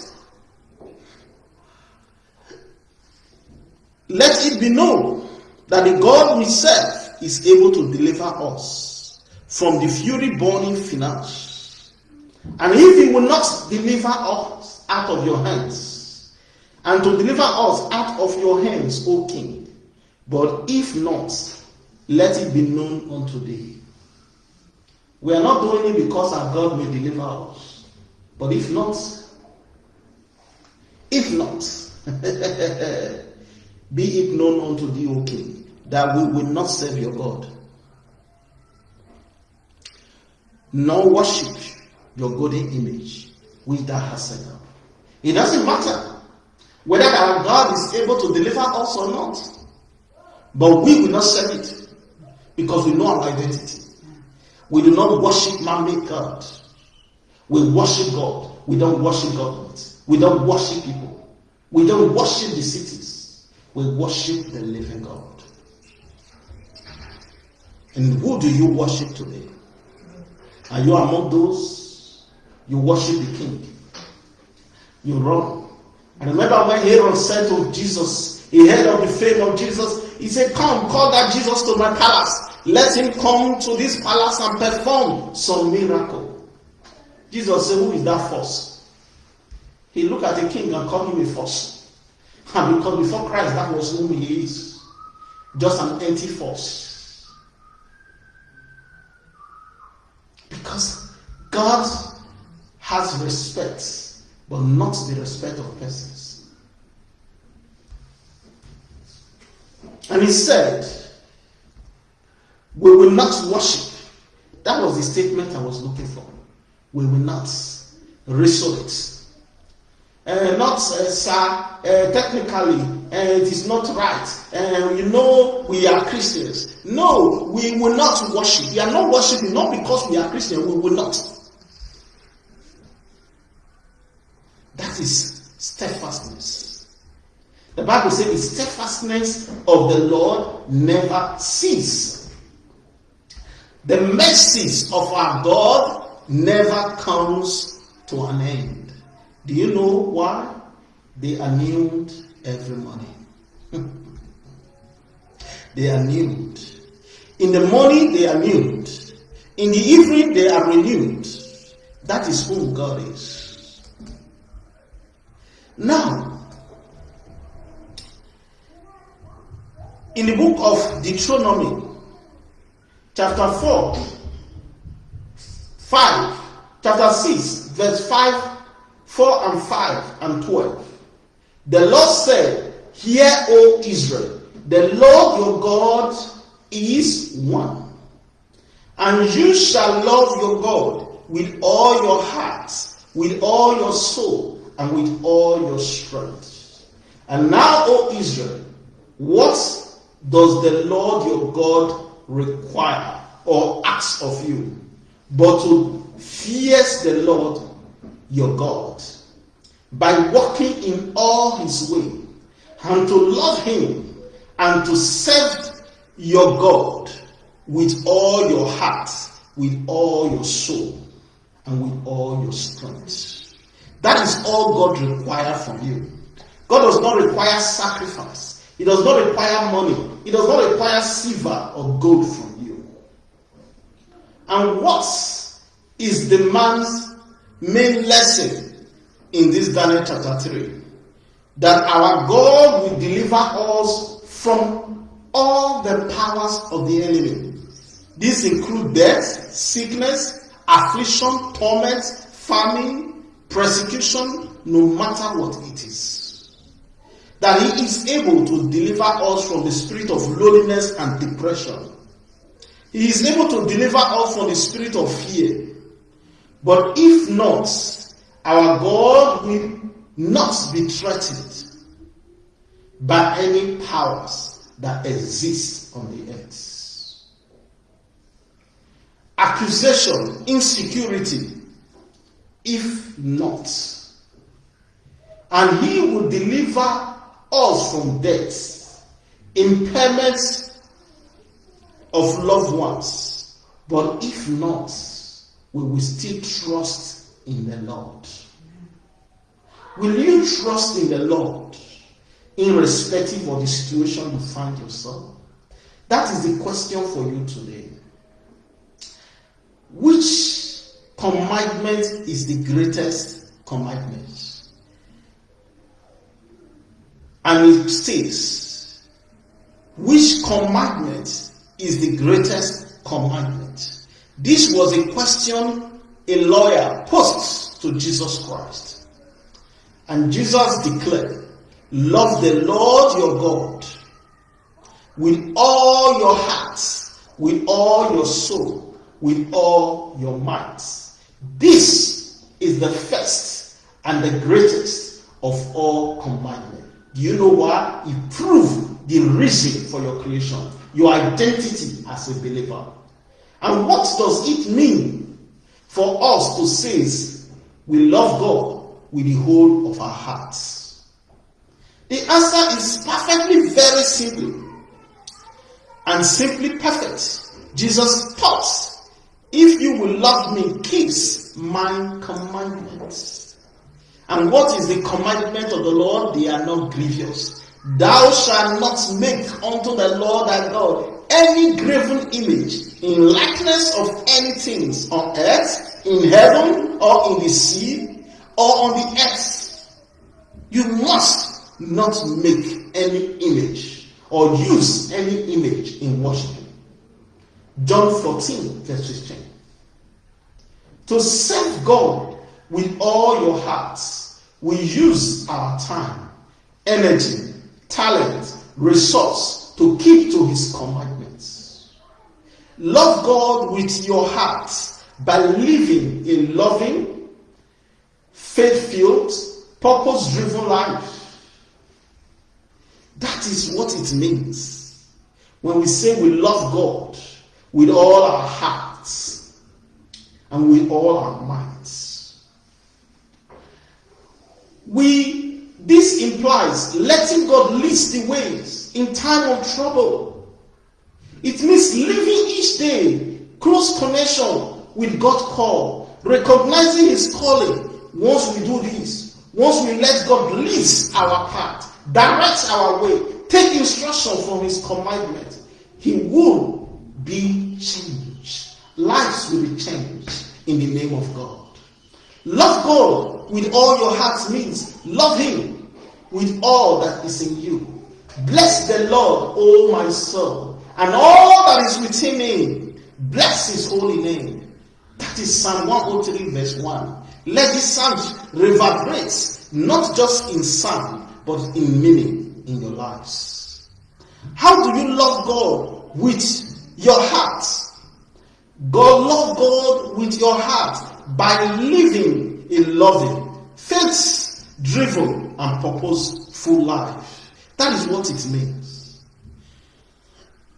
let it be known that the God we serve is able to deliver us from the fury burning finance. And if he will not deliver us out of your hands, and to deliver us out of your hands, O king, but if not, let it be known unto thee. We are not doing it because our God may deliver us. But if not, if not, be it known unto thee, O king, that we will not serve your God nor worship your golden image which thou hast set up. It doesn't matter whether our God is able to deliver us or not. But we will not serve it because we know our identity. We do not worship man-made God. We worship God. We don't worship government. We don't worship people. We don't worship the cities. We worship the living God. And who do you worship today? Are you among those? You worship the king. You run. And remember when Herod said to Jesus, he heard of the fame of Jesus, he said, Come, call that Jesus to my palace. Let him come to this palace and perform some miracle. Jesus said, Who is that force? He looked at the king and called him a force. And because before Christ, that was who he is. Just an empty force. Because God has respect, but not the respect of persons. And he said, We will not worship. That was the statement I was looking for. We will not. It. Uh, not, uh, sir, uh, technically, uh, it is not right. Uh, you know, we are Christians. No, we will not worship. We are not worshiping, not because we are Christians, we will not. That is steadfastness. The Bible says the steadfastness of the Lord never ceases. The mercies of our God never comes to an end. Do you know why? They are renewed every morning. they are renewed. In the morning, they are renewed. In the evening, they are renewed. That is who God is. Now, in the book of Deuteronomy, chapter 4, 5, chapter 6, verse 5 4 and 5 and 12. The Lord said, Hear, O Israel, the Lord your God is one. And you shall love your God with all your heart, with all your soul, and with all your strength. And now, O Israel, what does the Lord your God require or ask of you? But to fear the Lord your God by walking in all his way and to love him and to serve your God with all your heart, with all your soul, and with all your strength. That is all God requires from you. God does not require sacrifice. He does not require money. He does not require silver or gold from you. And what is the man's main lesson in this Daniel chapter 3 that our God will deliver us from all the powers of the enemy. These include death, sickness, affliction, torment, famine, persecution, no matter what it is. That He is able to deliver us from the spirit of loneliness and depression. He is able to deliver us from the spirit of fear. But if not, our God will not be threatened by any powers that exist on the earth. Accusation, insecurity, if not. And he will deliver us from death, impairment of loved ones. But if not, we will still trust in the Lord. Will you trust in the Lord irrespective of the situation you find yourself? That is the question for you today. Which commandment is the greatest commandment? And it states, which commandment is the greatest commandment? This was a question a lawyer posed to Jesus Christ. And Jesus declared, Love the Lord your God with all your heart, with all your soul, with all your might. This is the first and the greatest of all commandments. Do you know why? It proved the reason for your creation, your identity as a believer. And what does it mean for us to say we love God with the whole of our hearts? The answer is perfectly very simple and simply perfect. Jesus taught, if you will love me, keep my commandments. And what is the commandment of the Lord? They are not grievous. Thou shalt not make unto the Lord thy God any graven image in likeness of any things on earth, in heaven, or in the sea, or on the earth. You must not make any image or use any image in worshiping. John 14, verse 15. To serve God with all your hearts, we use our time, energy, talent, resource to keep to his commandments. Love God with your heart by living a loving, faith filled, purpose driven life. That is what it means when we say we love God with all our hearts and with all our minds. We this implies letting God lead the ways in time of trouble. It means living each day close connection with God's call, recognizing His calling. Once we do this, once we let God lead our path, direct our way, take instruction from His commandment, He will be changed. Lives will be changed in the name of God. Love God with all your heart means love Him with all that is in you. Bless the Lord, O my soul, and all that is within me. Bless His holy name. That is Psalm 103, verse 1. Let this psalm reverberate, not just in sound, but in meaning in your lives. How do you love God with your heart? God love God with your heart by living a loving, faith driven, and purposeful life. That is what it means.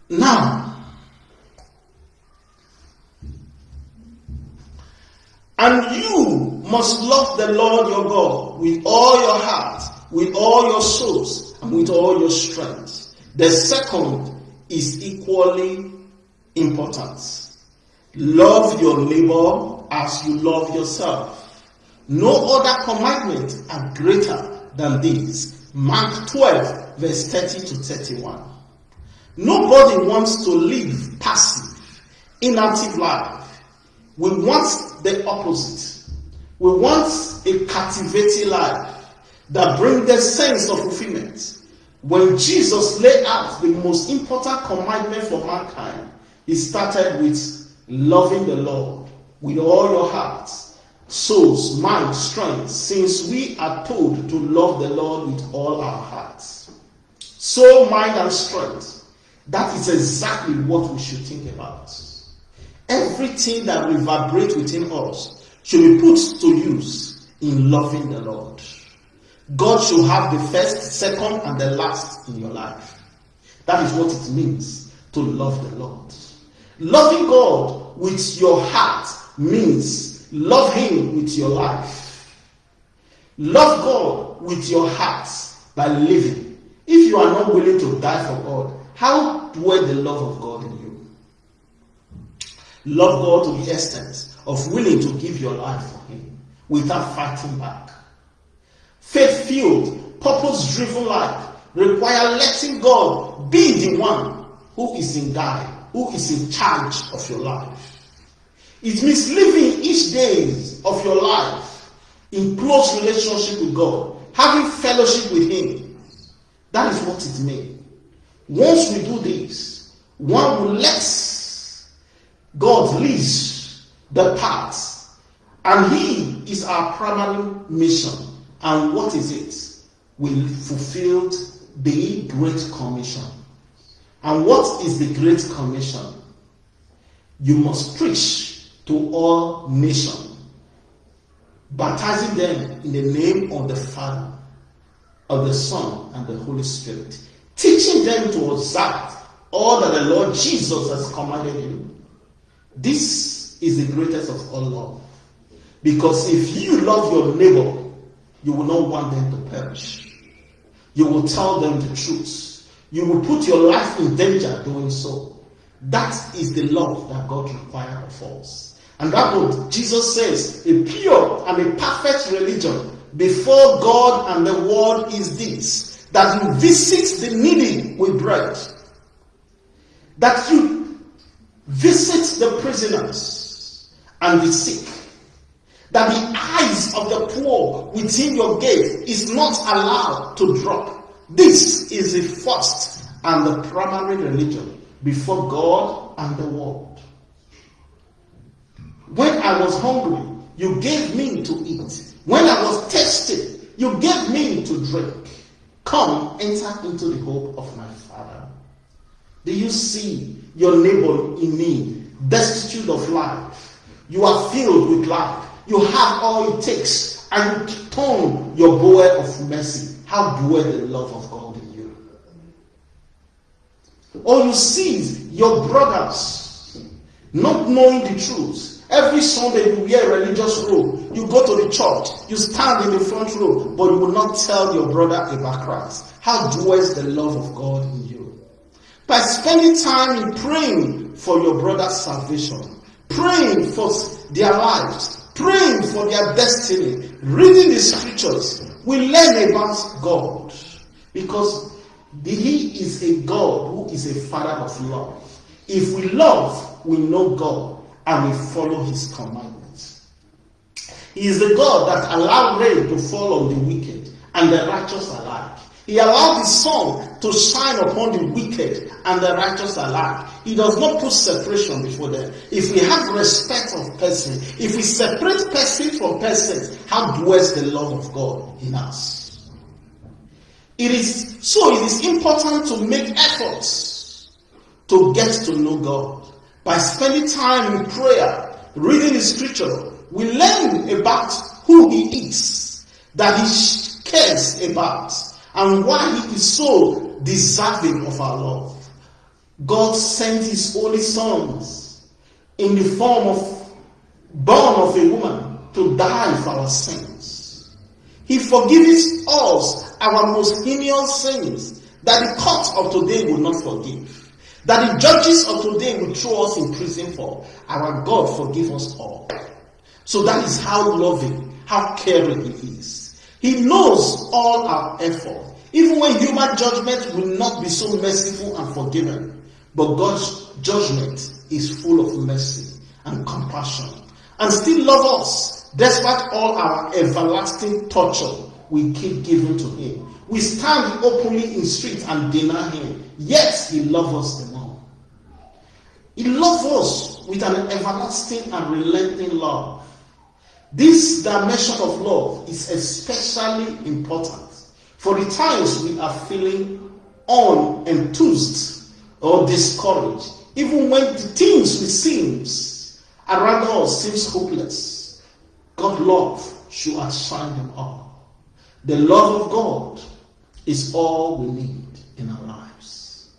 Now, and you must love the Lord your God with all your heart, with all your souls, and with all your strength. The second is equally important. Love your neighbor as you love yourself. No other commandment are greater than these. Mark 12, verse 30 to 31. Nobody wants to live passive, inactive life. We want the opposite. We want a captivating life that brings the sense of fulfillment. When Jesus laid out the most important commandment for mankind, he started with loving the Lord with all your heart, souls, mind, strength, since we are told to love the Lord with all our hearts. Soul, mind, and strength. That is exactly what we should think about. Everything that reverberates within us should be put to use in loving the Lord. God should have the first, second, and the last in your life. That is what it means to love the Lord. Loving God with your heart means love Him with your life. Love God with your heart by living. If you are not willing to die for God, how dwell the love of God in you? Love God to the extent of willing to give your life for Him without fighting back. Faith filled, purpose driven life require letting God be the one who is in guide who is in charge of your life. It means living each day of your life in close relationship with God, having fellowship with Him. That is what it means. Once we do this, one will let God lead the path, and He is our primary mission. And what is it? We fulfilled the Great Commission. And what is the Great Commission? You must preach to all nations, baptizing them in the name of the Father, of the Son, and the Holy Spirit, teaching them to observe all that the Lord Jesus has commanded you. This is the greatest of all love. Because if you love your neighbor, you will not want them to perish. You will tell them the truth you will put your life in danger doing so. That is the love that God requires of us. And that what Jesus says, a pure and a perfect religion before God and the world is this, that you visit the needy with bread, that you visit the prisoners and the sick, that the eyes of the poor within your gate is not allowed to drop this is the first and the primary religion before God and the world. When I was hungry, you gave me to eat. When I was thirsty, you gave me to drink. Come, enter into the hope of my Father. Do you see your neighbor in need, destitute of life? You are filled with life. You have all it takes, and you turn your bow of mercy. How dwell the love of God in you? Or you see your brothers not knowing the truth Every Sunday you wear a religious robe. You go to the church. You stand in the front row, but you will not tell your brother about Christ. How dwells the love of God in you? By spending time in praying for your brother's salvation, praying for their lives, praying for their destiny, reading the scriptures, we learn about God because He is a God who is a Father of love. If we love, we know God and we follow his commandments. He is the God that allowed rain to fall on the wicked and the righteous alike. He allowed his sun to shine upon the wicked and the righteous alike. He does not put separation before them. If we have respect of person, if we separate person from person, how dwells the love of God in us? It is so it is important to make efforts to get to know God by spending time in prayer, reading the scripture, we learn about who he is, that he cares about, and why he is so deserving of our love. God sent his only sons in the form of born of a woman to die for our sins. He forgives us our most heinous sins that the court of today will not forgive that the judges of today will throw us in prison for. Our God forgive us all. So that is how loving, how caring He is. He knows all our effort. Even when human judgment will not be so merciful and forgiving, but God's judgment is full of mercy and compassion and still love us despite all our everlasting torture we keep giving to Him. We stand openly in streets and deny Him, yet He loves us the he loves us with an everlasting and relenting love. This dimension of love is especially important for the times we are feeling unenthused or discouraged, even when the things we seems around us seems hopeless. God's love should outshine them all. The love of God is all we need in our lives.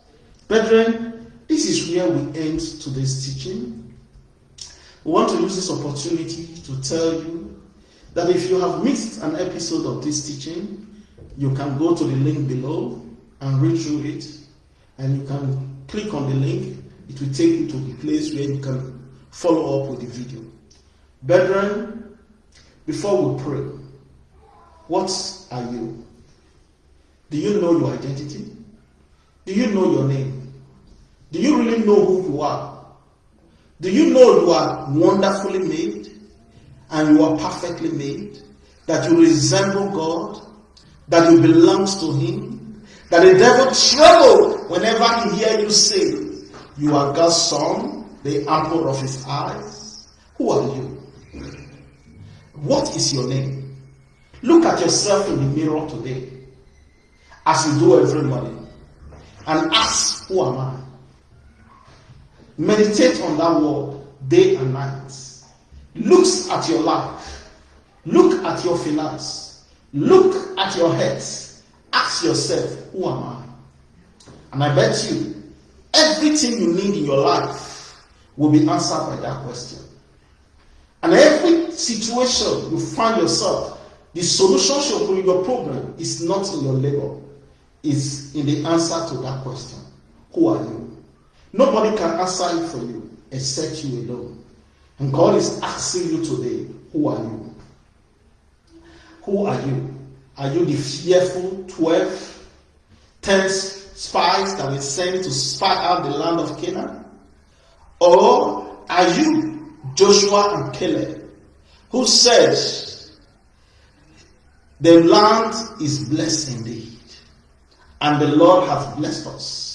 Brethren, this is where we end today's teaching. We want to use this opportunity to tell you that if you have missed an episode of this teaching, you can go to the link below and read through it, and you can click on the link. It will take you to the place where you can follow up with the video. Brethren, before we pray, what are you? Do you know your identity? Do you know your name? Do you really know who you are? Do you know you are wonderfully made and you are perfectly made? That you resemble God? That you belong to Him? That the devil tremble whenever he hear you say, you are God's son, the apple of his eyes? Who are you? What is your name? Look at yourself in the mirror today, as you do every morning, and ask, who am I? Meditate on that word day and night. Look at your life. Look at your finance. Look at your head. Ask yourself, who am I? And I bet you, everything you need in your life will be answered by that question. And every situation you find yourself, the solution to your problem is not in your labor, it's in the answer to that question. Who are you? Nobody can answer it for you except you alone. And God is asking you today, who are you? Who are you? Are you the fearful 12, 10 spies that were sent to spy out the land of Canaan? Or are you Joshua and Caleb who said, the land is blessed indeed, and the Lord has blessed us.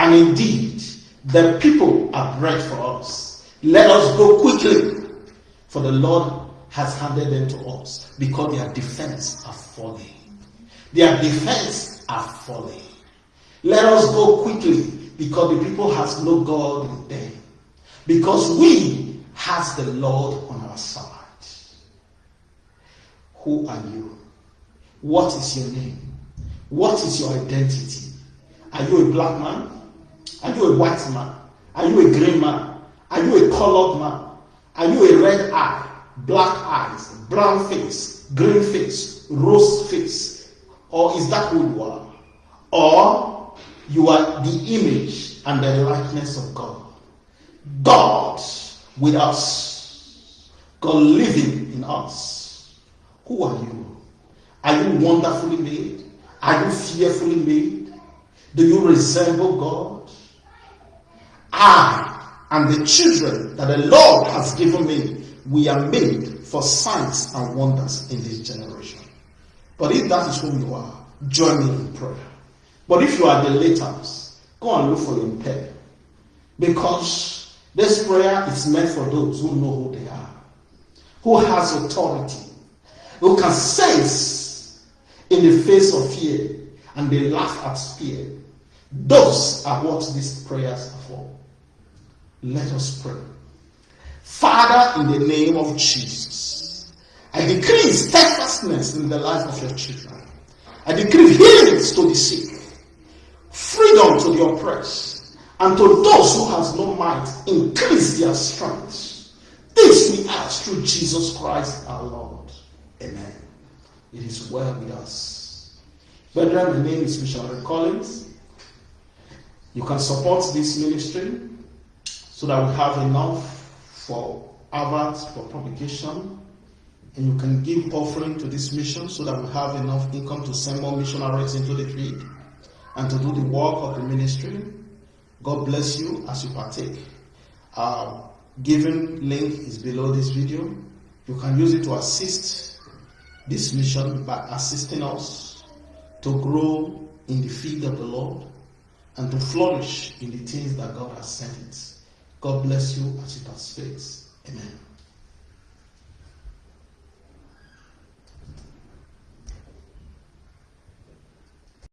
And indeed, the people are bread for us. Let us go quickly, for the Lord has handed them to us because their defense are falling. Their defense are falling. Let us go quickly because the people has no God in them. Because we has the Lord on our side. Who are you? What is your name? What is your identity? Are you a black man? Are you a white man? Are you a green man? Are you a colored man? Are you a red eye, black eyes, brown face, green face, rose face? Or is that who you are? Or you are the image and the likeness of God. God with us. God living in us. Who are you? Are you wonderfully made? Are you fearfully made? Do you resemble God? I and the children that the Lord has given me, we are made for signs and wonders in this generation. But if that is who you are, join me in prayer. But if you are the laters, go and look for your pen. Because this prayer is meant for those who know who they are, who has authority, who can sense in the face of fear, and they laugh at fear. Those are what these prayers are. Let us pray. Father, in the name of Jesus, I decree steadfastness in the life of your children. I decree healings to the sick, freedom to the oppressed, and to those who have no might, increase their strength. This we ask through Jesus Christ our Lord. Amen. It is well with us. Brethren, my name is Missionary Collins. You can support this ministry so that we have enough for adverts, for publication, and you can give offering to this mission so that we have enough income to send more missionaries into the field and to do the work of the ministry. God bless you as you partake. Our giving link is below this video. You can use it to assist this mission by assisting us to grow in the field of the Lord and to flourish in the things that God has sent it. God bless you as you participate. Amen.